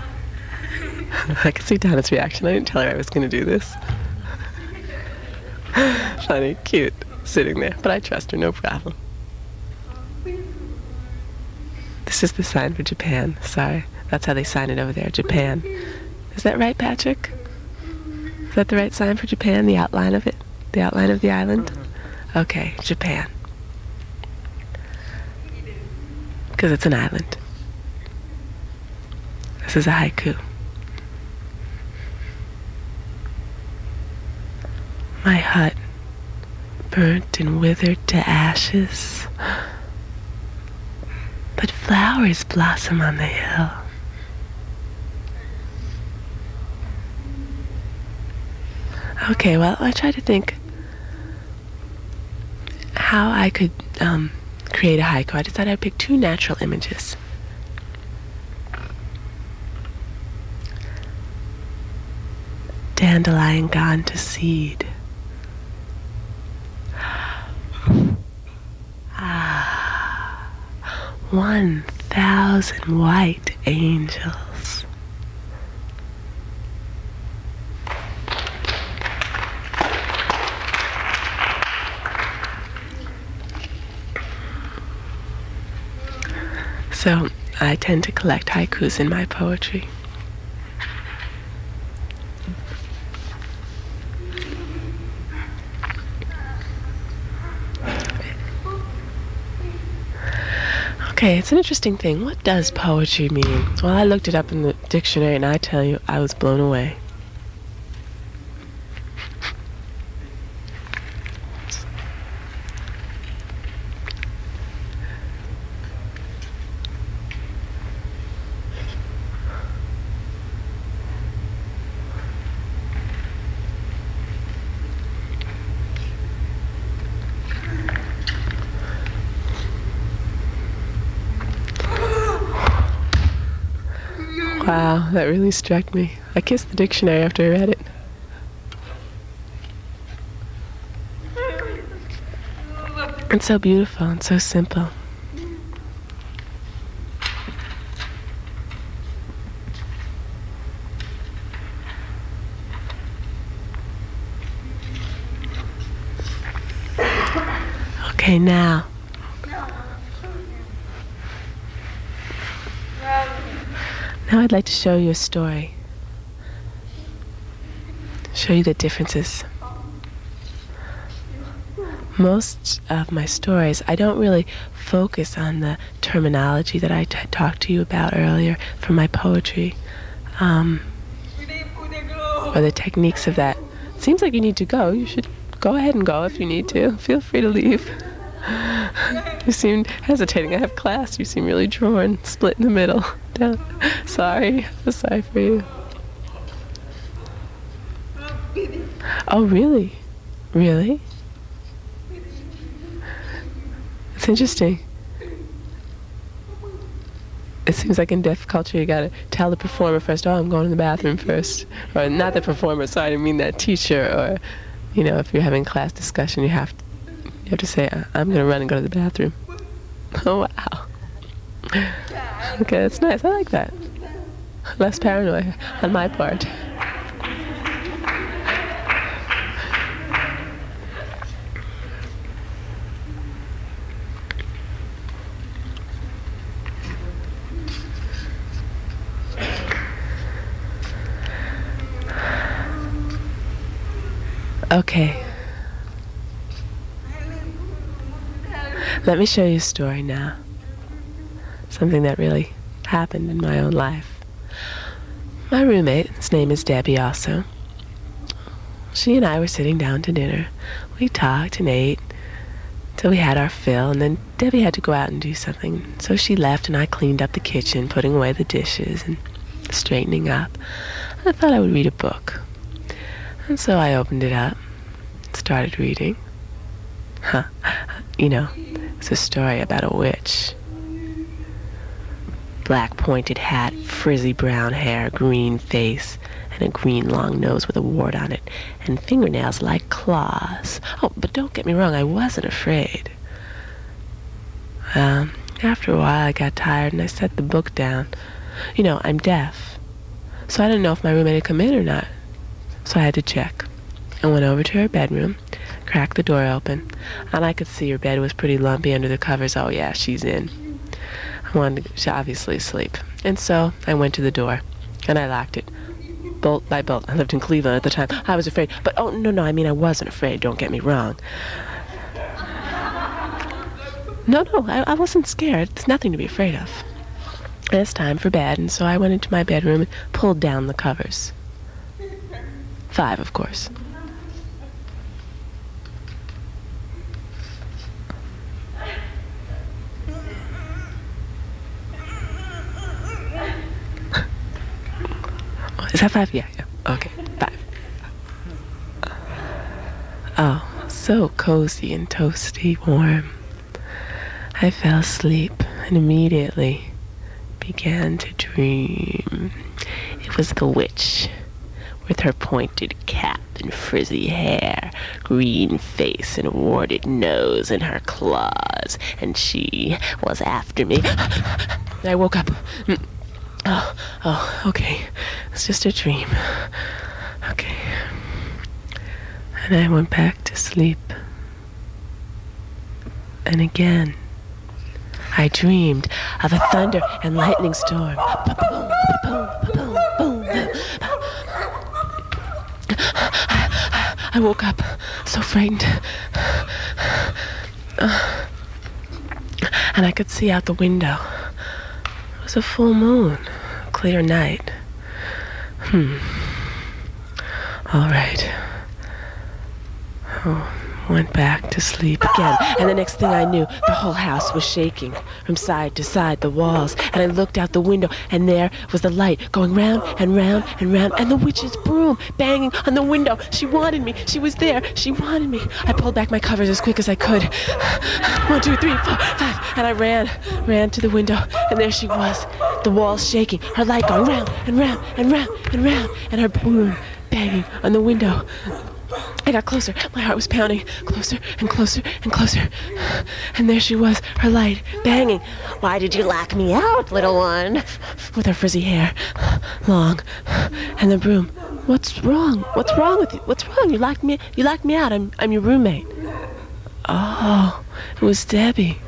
I could see Donna's reaction. I didn't tell her I was going to do this. Funny, cute, sitting there. But I trust her, no problem. This is the sign for Japan. Sorry. That's how they sign it over there, Japan. Is that right, Patrick? Is that the right sign for Japan, the outline of it? The outline of the island? Okay, Japan. Because it's an island. This is a haiku. My hut burnt and withered to ashes, but flowers blossom on the hill. Okay, well, I tried to think how I could um, create a haiku. I decided I'd pick two natural images. Dandelion gone to seed. 1,000 white angels. So I tend to collect haikus in my poetry. Okay, it's an interesting thing. What does poetry mean? Well, I looked it up in the dictionary and I tell you, I was blown away. Wow, that really struck me. I kissed the dictionary after I read it. It's so beautiful and so simple. Okay, now. Now I'd like to show you a story. Show you the differences. Most of my stories, I don't really focus on the terminology that I talked to you about earlier for my poetry, um, or the techniques of that. Seems like you need to go. You should go ahead and go if you need to. Feel free to leave. you seemed hesitating. I have class. You seem really drawn, split in the middle. Sorry. I'm sorry for you. Oh, really? Really? It's interesting. It seems like in deaf culture, you gotta tell the performer first, oh, I'm going to the bathroom first. Or not the performer, sorry, I didn't mean that teacher. Or, you know, if you're having class discussion, you have to, you have to say, I'm gonna run and go to the bathroom. Oh, wow. Okay, that's nice. I like that. Less paranoid on my part. Okay. Let me show you a story now. Something that really happened in my own life. My roommate, his name is Debbie also. She and I were sitting down to dinner. We talked and ate till we had our fill, and then Debbie had to go out and do something. So she left, and I cleaned up the kitchen, putting away the dishes and straightening up. I thought I would read a book. And so I opened it up, started reading. Huh. You know, it's a story about a witch. Black pointed hat, frizzy brown hair, green face, and a green long nose with a wart on it, and fingernails like claws. Oh, but don't get me wrong, I wasn't afraid. Um, After a while, I got tired and I set the book down. You know, I'm deaf, so I didn't know if my roommate had come in or not. So I had to check. I went over to her bedroom, cracked the door open, and I could see her bed was pretty lumpy under the covers. Oh, yeah, she's in. Wanted to obviously sleep. And so I went to the door, and I locked it. Bolt by bolt. I lived in Cleveland at the time. I was afraid. But, oh, no, no, I mean, I wasn't afraid. Don't get me wrong. No, no, I, I wasn't scared. It's nothing to be afraid of. It's time for bed, and so I went into my bedroom and pulled down the covers. Five, of course. Is that five? Yeah, yeah. Okay, five. Oh, so cozy and toasty warm. I fell asleep and immediately began to dream. It was the witch with her pointed cap and frizzy hair, green face and warded nose and her claws, and she was after me. I woke up. Mm. Oh, oh, okay. It's just a dream. Okay. And I went back to sleep. And again, I dreamed of a thunder and lightning storm. Boom. I woke up so frightened. And I could see out the window. It was a full moon, clear night. Hmm. All right. Oh, went back to sleep again. And the next thing I knew, the whole house was shaking from side to side, the walls. And I looked out the window, and there was the light going round and round and round, and the witch's broom banging on the window. She wanted me. She was there. She wanted me. I pulled back my covers as quick as I could. One, two, three, four, five. And I ran, ran to the window, and there she was. The walls shaking, her light going round and round and round and round, and her broom banging on the window. I got closer. My heart was pounding. Closer and closer and closer. And there she was, her light, banging. Why did you lock me out, little one? With her frizzy hair, long, and the broom. What's wrong? What's wrong with you? What's wrong? You locked me. You locked me out. I'm. I'm your roommate. Oh, it was Debbie,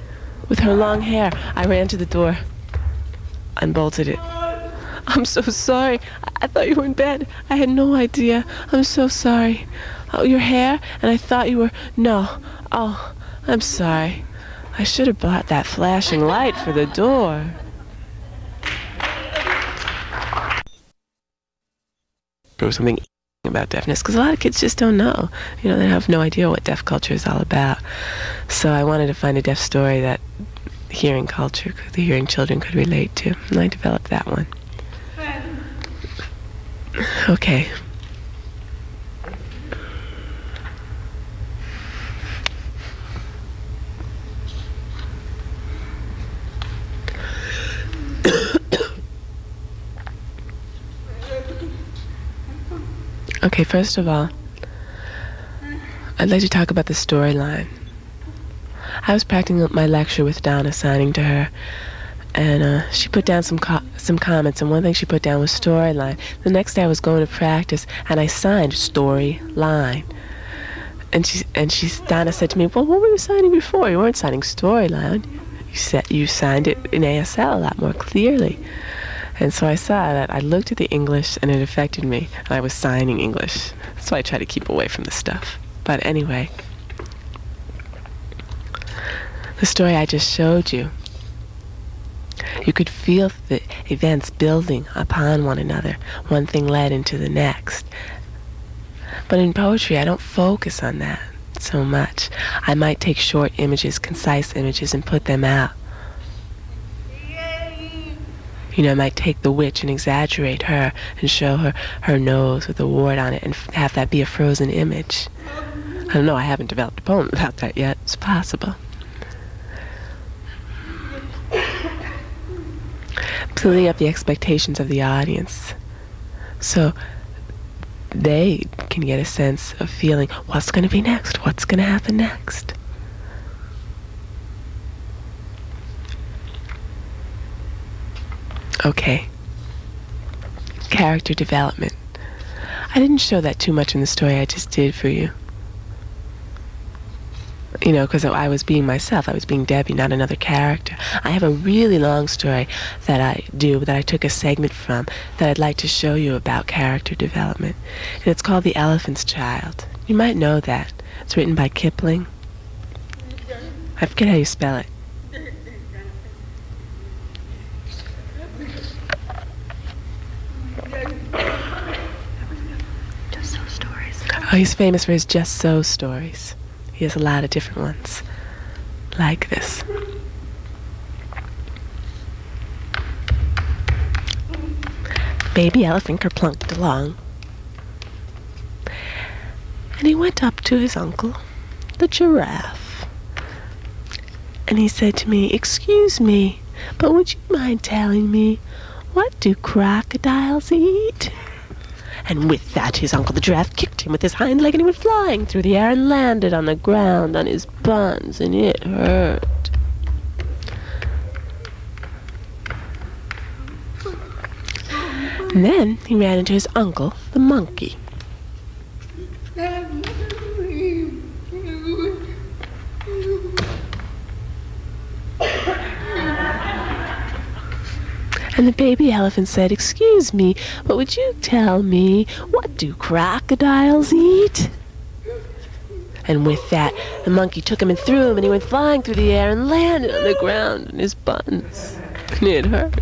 with her long hair. I ran to the door, unbolted it. I'm so sorry. I, thought you were in bed. I had no idea. I'm so sorry. Oh, your hair? And I thought you were. No. Oh, I'm sorry. I should have bought that flashing light for the door. Or something about deafness because a lot of kids just don't know. You know, they have no idea what deaf culture is all about. So I wanted to find a deaf story that hearing culture, the hearing children could relate to, and I developed that one. Okay. okay, first of all, I'd like to talk about the storyline. I was practicing my lecture with Donna, signing to her, and uh, she put down some co- some comments. And one thing she put down was storyline. The next day I was going to practice, and I signed storyline. And she and she Donna said to me, "Well, what were you signing before? You weren't signing storyline. You said you signed it in ASL a lot more clearly." And so I saw that. I looked at the English, and it affected me. And I was signing English, so I try to keep away from the stuff. But anyway, the story I just showed you you could feel the events building upon one another. One thing led into the next. But in poetry, I don't focus on that so much. I might take short images, concise images, and put them out. You know, I might take the witch and exaggerate her and show her her nose with a wart on it and have that be a frozen image. I don't know, I haven't developed a poem about that yet. It's possible. filling up the expectations of the audience. So they can get a sense of feeling what's going to be next, what's going to happen next. Okay. Character development. I didn't show that too much in the story I just did for you. You know, because I was being myself. I was being Debbie, not another character. I have a really long story that I do, that I took a segment from, that I'd like to show you about character development. And it's called The Elephant's Child. You might know that. It's written by Kipling. I forget how you spell it. Just so stories. Oh, he's famous for his Just So stories. He has a lot of different ones, like this. Baby elephant kerplunked along. And he went up to his uncle, the giraffe. And he said to me, Excuse me, but would you mind telling me, what do crocodiles eat? And with that, his uncle the giraffe kicked him with his hind leg, and he went flying through the air and landed on the ground on his buns, and it hurt. And then he ran into his uncle, the monkey. And the baby elephant said, Excuse me, but would you tell me, what do crocodiles eat? And with that, the monkey took him and threw him, and he went flying through the air and landed on the ground in his buns. And it hurt.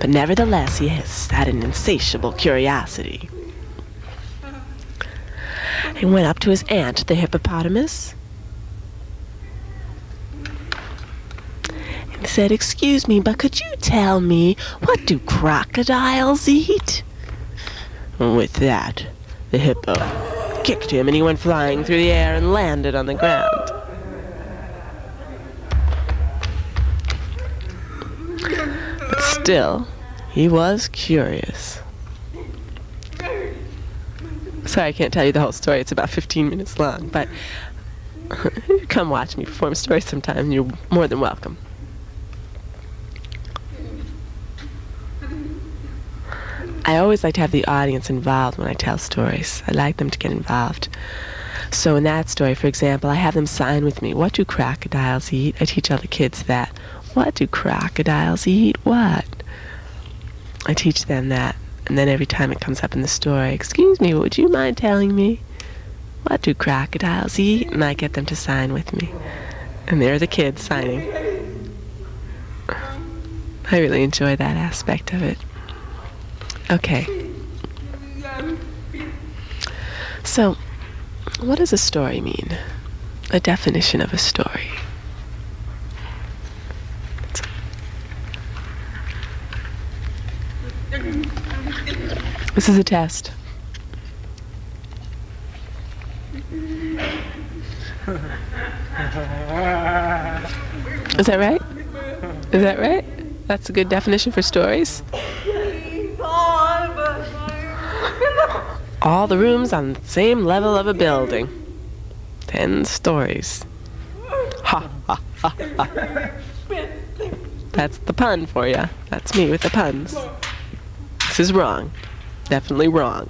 But nevertheless, he had an insatiable curiosity. He went up to his aunt, the hippopotamus, said, Excuse me, but could you tell me, what do crocodiles eat? With that, the hippo kicked him, and he went flying through the air and landed on the ground. But still, he was curious. Sorry, I can't tell you the whole story. It's about 15 minutes long, but come watch me perform stories sometime. You're more than welcome. I always like to have the audience involved when I tell stories. I like them to get involved. So in that story, for example, I have them sign with me. What do crocodiles eat? I teach all the kids that. What do crocodiles eat? What? I teach them that. And then every time it comes up in the story, excuse me, would you mind telling me? What do crocodiles eat? And I get them to sign with me. And there are the kids signing. I really enjoy that aspect of it. Okay. So, what does a story mean? A definition of a story. This is a test. Is that right? Is that right? That's a good definition for stories. All the rooms on the same level of a building. Ten stories. Ha ha ha ha. That's the pun for you. That's me with the puns. This is wrong. Definitely wrong.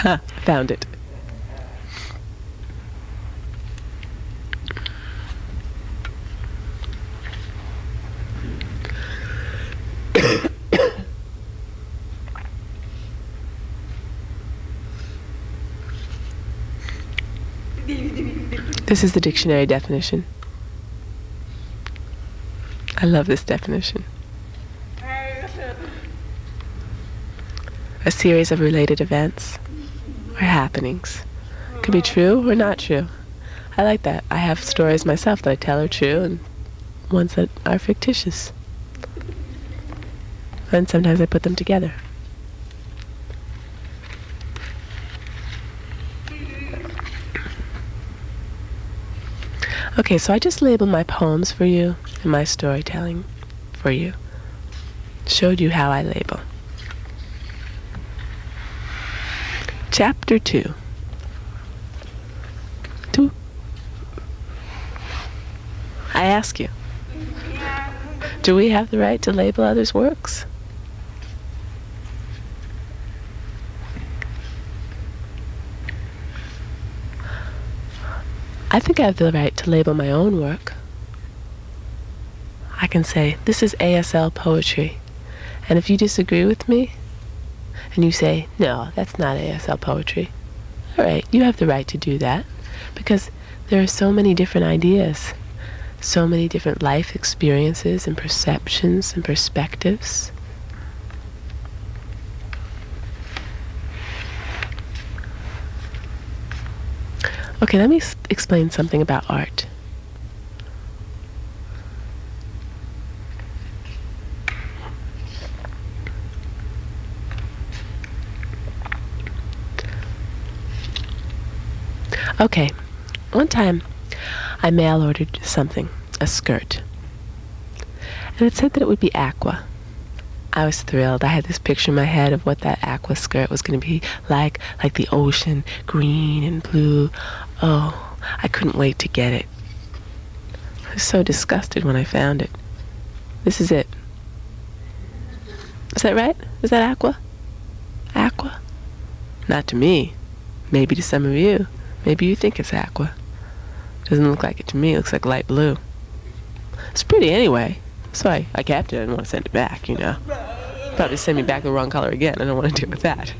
found it. This is the dictionary definition. I love this definition. A series of related events or happenings. Could be true or not true. I like that. I have stories myself that I tell are true and ones that are fictitious. And sometimes I put them together. Okay, so I just labeled my poems for you and my storytelling for you. Showed you how I label. Chapter 2. 2. I ask you, do we have the right to label others' works? I think I have the right to label my own work. I can say, this is ASL poetry. And if you disagree with me, and you say, no, that's not ASL poetry, all right, you have the right to do that. Because there are so many different ideas, so many different life experiences and perceptions and perspectives. Okay, let me explain something about art. Okay, one time I mail ordered something, a skirt. And it said that it would be aqua. I was thrilled. I had this picture in my head of what that aqua skirt was going to be like, like the ocean, green and blue. Oh, I couldn't wait to get it. I was so disgusted when I found it. This is it. Is that right? Is that aqua? Aqua? Not to me. Maybe to some of you. Maybe you think it's aqua. Doesn't look like it to me. It looks like light blue. It's pretty anyway. So I, I kept it. I didn't want to send it back, you know. Probably send me back the wrong color again. I don't want to deal with that.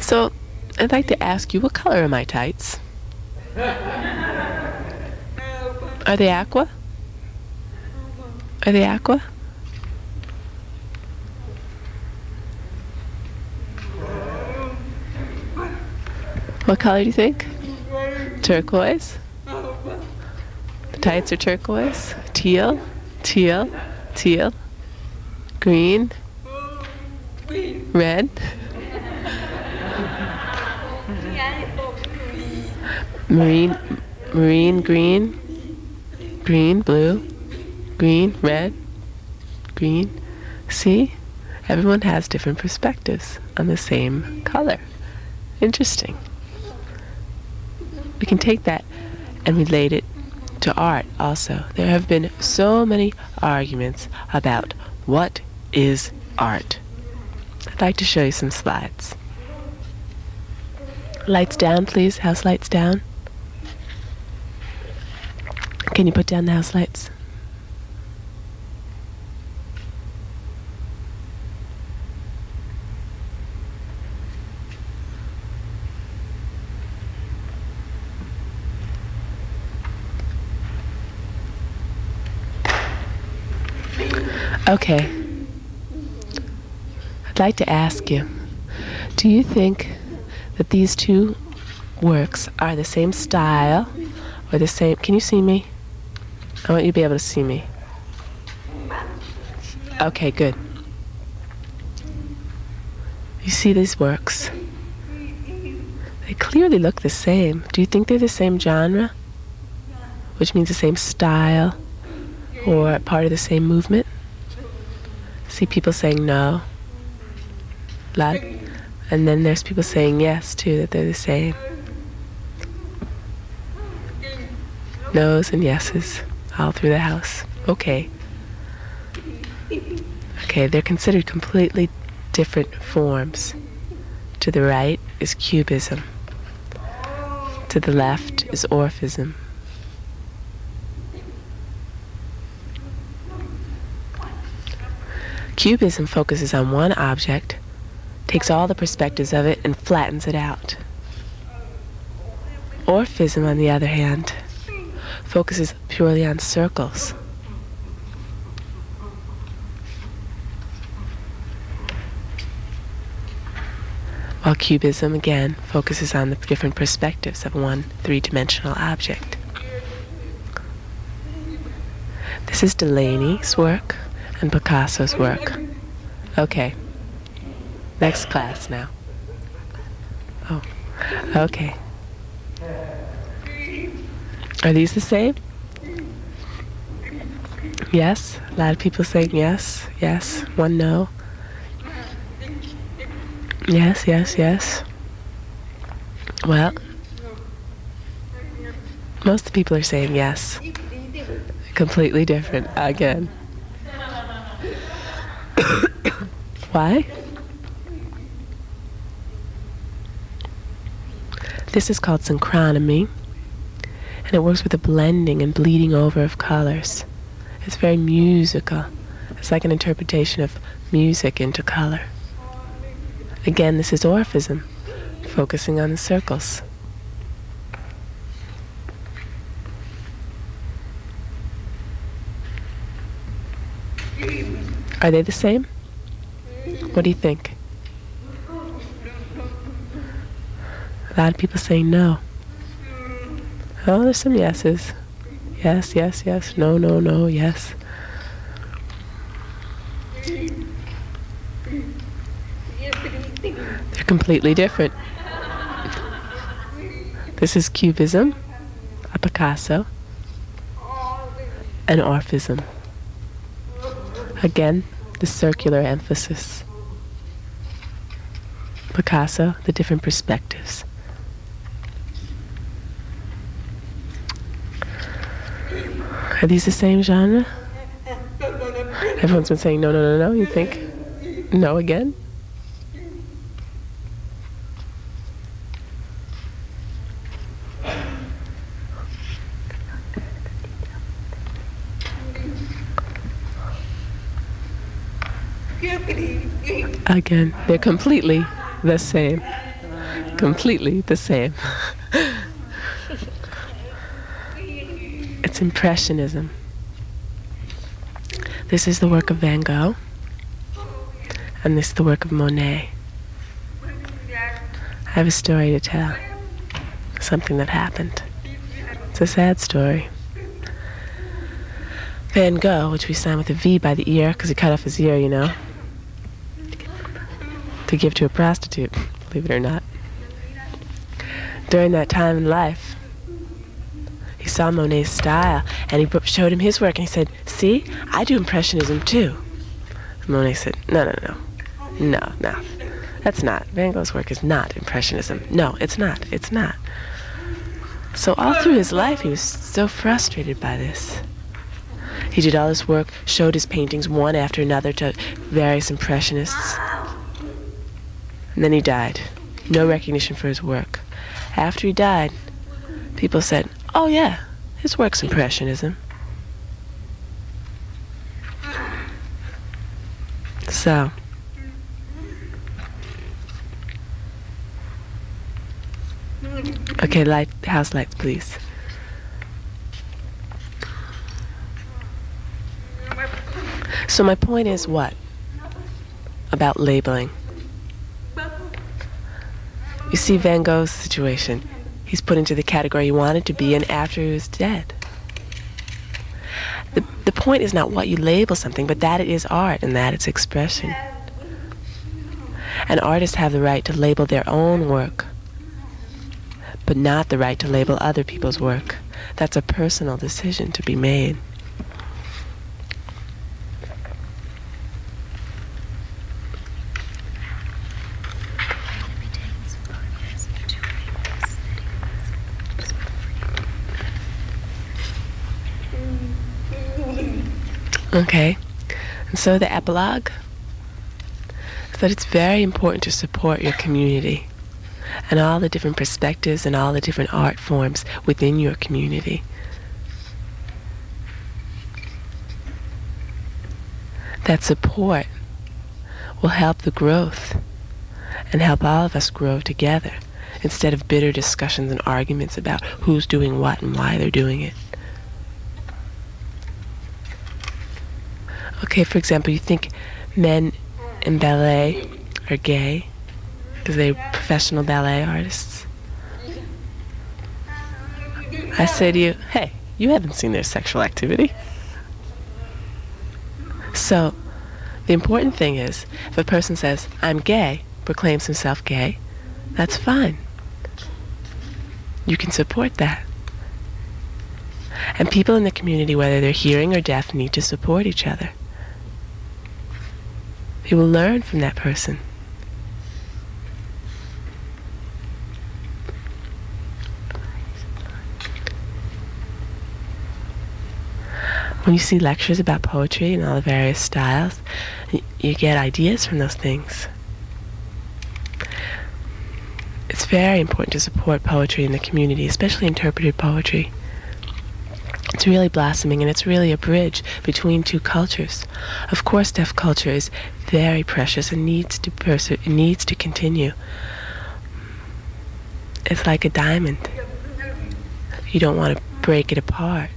So I'd like to ask you, what color are my tights? Are they aqua? Are they aqua? What color do you think? Turquoise? The tights are turquoise? Teal? Teal? Teal? Green? Red? Marine, marine, green, green, blue, green, red, green. See? Everyone has different perspectives on the same color. Interesting. We can take that and relate it to art also. There have been so many arguments about what is art. I'd like to show you some slides. Lights down, please. House lights down. Can you put down the house lights? Okay. I'd like to ask you do you think that these two works are the same style or the same? Can you see me? I want you to be able to see me. Okay, good. You see these works? They clearly look the same. Do you think they're the same genre? Which means the same style or part of the same movement? See people saying no. And then there's people saying yes too, that they're the same. No's and yeses all through the house. Okay. Okay, they're considered completely different forms. To the right is cubism. To the left is orphism. Cubism focuses on one object, takes all the perspectives of it, and flattens it out. Orphism, on the other hand, focuses purely on circles. While Cubism, again, focuses on the different perspectives of one three dimensional object. This is Delaunay's work and Picasso's work. Okay. Next class now. Oh. Okay. Are these the same? Yes. A lot of people saying yes, yes. One no. Yes, yes, yes. Well, most people are saying yes. Completely different again. Why? This is called synchronomy, and it works with the blending and bleeding over of colors. It's very musical. It's like an interpretation of music into color. Again, this is Orphism, focusing on the circles. Are they the same? What do you think? A lot of people saying no. Oh, there's some yeses. Yes, yes, yes. No, no, no, yes. They're completely different. This is Cubism, a Picasso, and Orphism. Again, the circular emphasis. Picasso, the different perspectives. Are these the same genre? Everyone's been saying no, no, no, no. You think no again? Again, they're completely the same. Completely the same. it's Impressionism. This is the work of Van Gogh, and this is the work of Monet. I have a story to tell, something that happened. It's a sad story. Van Gogh, which we signed with a V by the ear, because he cut off his ear, you know, to give to a prostitute, believe it or not. During that time in life, he saw Monet's style, and he showed him his work, and he said, "See, I do impressionism too." Monet said, "No, no, no, no, no, that's not. Van Gogh's work is not impressionism. No, it's not. It's not." So all through his life, he was so frustrated by this. He did all his work, showed his paintings one after another to various impressionists. And then he died. No recognition for his work. After he died, people said, oh yeah, his work's impressionism. So, okay, light, house lights, please. So my point is what? About labeling. You see Van Gogh's situation. He's put into the category he wanted to be in after he was dead. The, the point is not what you label something, but that it is art and that it's expression. And artists have the right to label their own work, but not the right to label other people's work. That's a personal decision to be made. Okay. And so the epilogue is that it's very important to support your community and all the different perspectives and all the different art forms within your community. That support will help the growth and help all of us grow together instead of bitter discussions and arguments about who's doing what and why they're doing it. Okay, for example, you think men in ballet are gay because they're professional ballet artists. I say to you, hey, you haven't seen their sexual activity. So, the important thing is if a person says, I'm gay, proclaims himself gay, that's fine. you can support that. And people in the community, whether they're hearing or deaf, need to support each other. You will learn from that person. When you see lectures about poetry and all the various styles, you get ideas from those things. It's very important to support poetry in the community, especially interpreted poetry. It's really blossoming and it's really a bridge between two cultures. Of course, deaf culture is very precious and needs to needs to continue. It's like a diamond. You don't want to break it apart.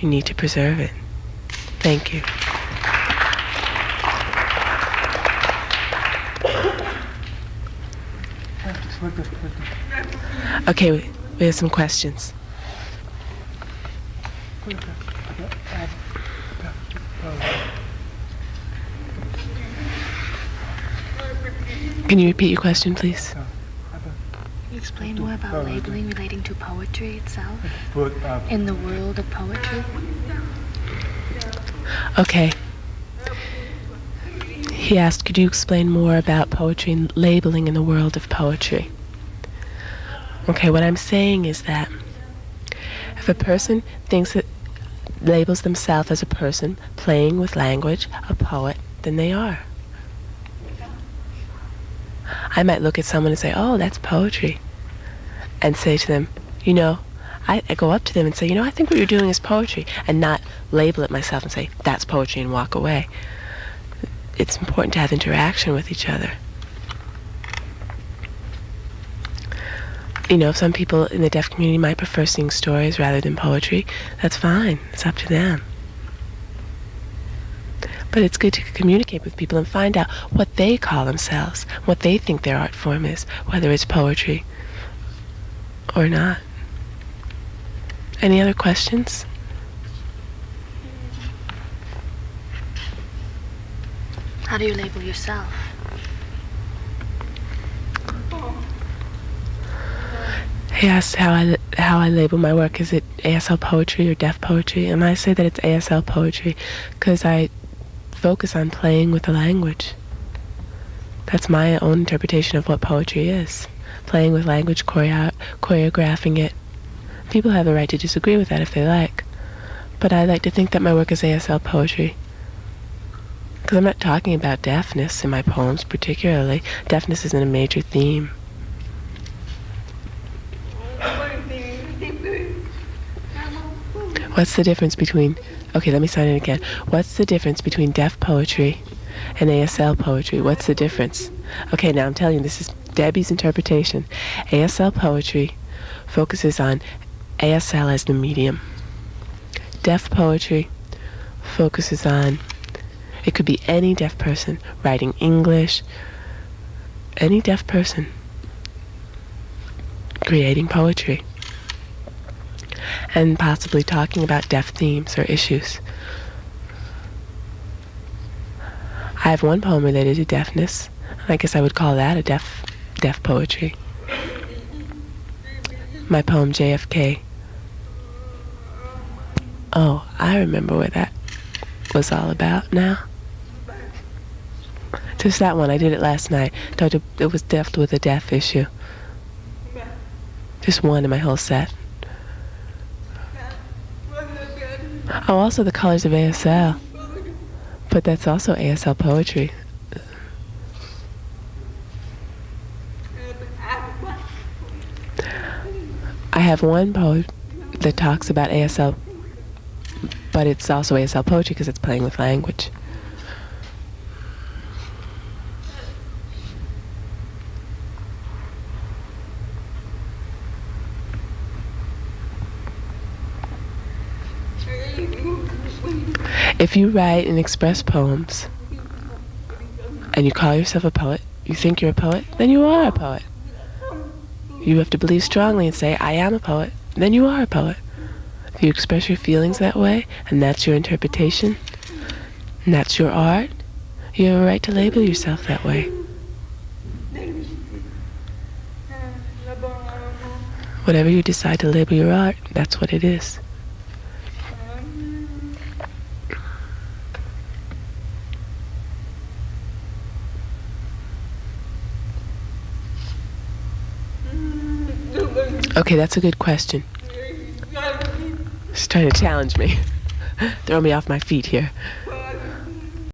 You need to preserve it. Thank you. Okay, we have some questions. Can you repeat your question, please? Can you explain more about labeling relating to poetry itself in the world of poetry? Okay. He asked, could you explain more about poetry and labeling in the world of poetry? Okay, what I'm saying is that if a person thinks that labels themselves as a person playing with language, a poet, then they are. I might look at someone and say, oh, that's poetry. And say to them, you know, I, I go up to them and say, you know, I think what you're doing is poetry, and not label it myself and say, that's poetry and walk away. It's important to have interaction with each other. You know, some people in the deaf community might prefer seeing stories rather than poetry. That's fine. It's up to them. But it's good to communicate with people and find out what they call themselves, what they think their art form is, whether it's poetry or not. Any other questions? How do you label yourself? He asked how I how I label my work. Is it ASL poetry or deaf poetry? And I say that it's ASL poetry because I focus on playing with the language. That's my own interpretation of what poetry is. Playing with language, choreo- choreographing it. People have the right to disagree with that if they like. But I like to think that my work is ASL poetry. Because I'm not talking about deafness in my poems particularly. Deafness isn't a major theme. What's the difference between, okay, let me sign it again. What's the difference between deaf poetry and ASL poetry? What's the difference? Okay, now I'm telling you, this is Debbie's interpretation. ASL poetry focuses on ASL as the medium. Deaf poetry focuses on, it could be any deaf person writing English, any deaf person creating poetry and possibly talking about deaf themes or issues. I have one poem related to deafness. I guess I would call that a deaf deaf poetry. My poem JFK. Oh, I remember what that was all about now. Just that one. I did it last night. It was dealt with a deaf issue. Just one in my whole set. Oh, also the colors of ASL. But that's also ASL poetry. I have one poem that talks about ASL, but it's also ASL poetry because it's playing with language. If you write and express poems and you call yourself a poet, you think you're a poet, then you are a poet. You have to believe strongly and say, I am a poet, then you are a poet. If you express your feelings that way, and that's your interpretation, and that's your art, you have a right to label yourself that way. Whatever you decide to label your art, that's what it is. Okay, that's a good question. She's trying to challenge me. Throw me off my feet here.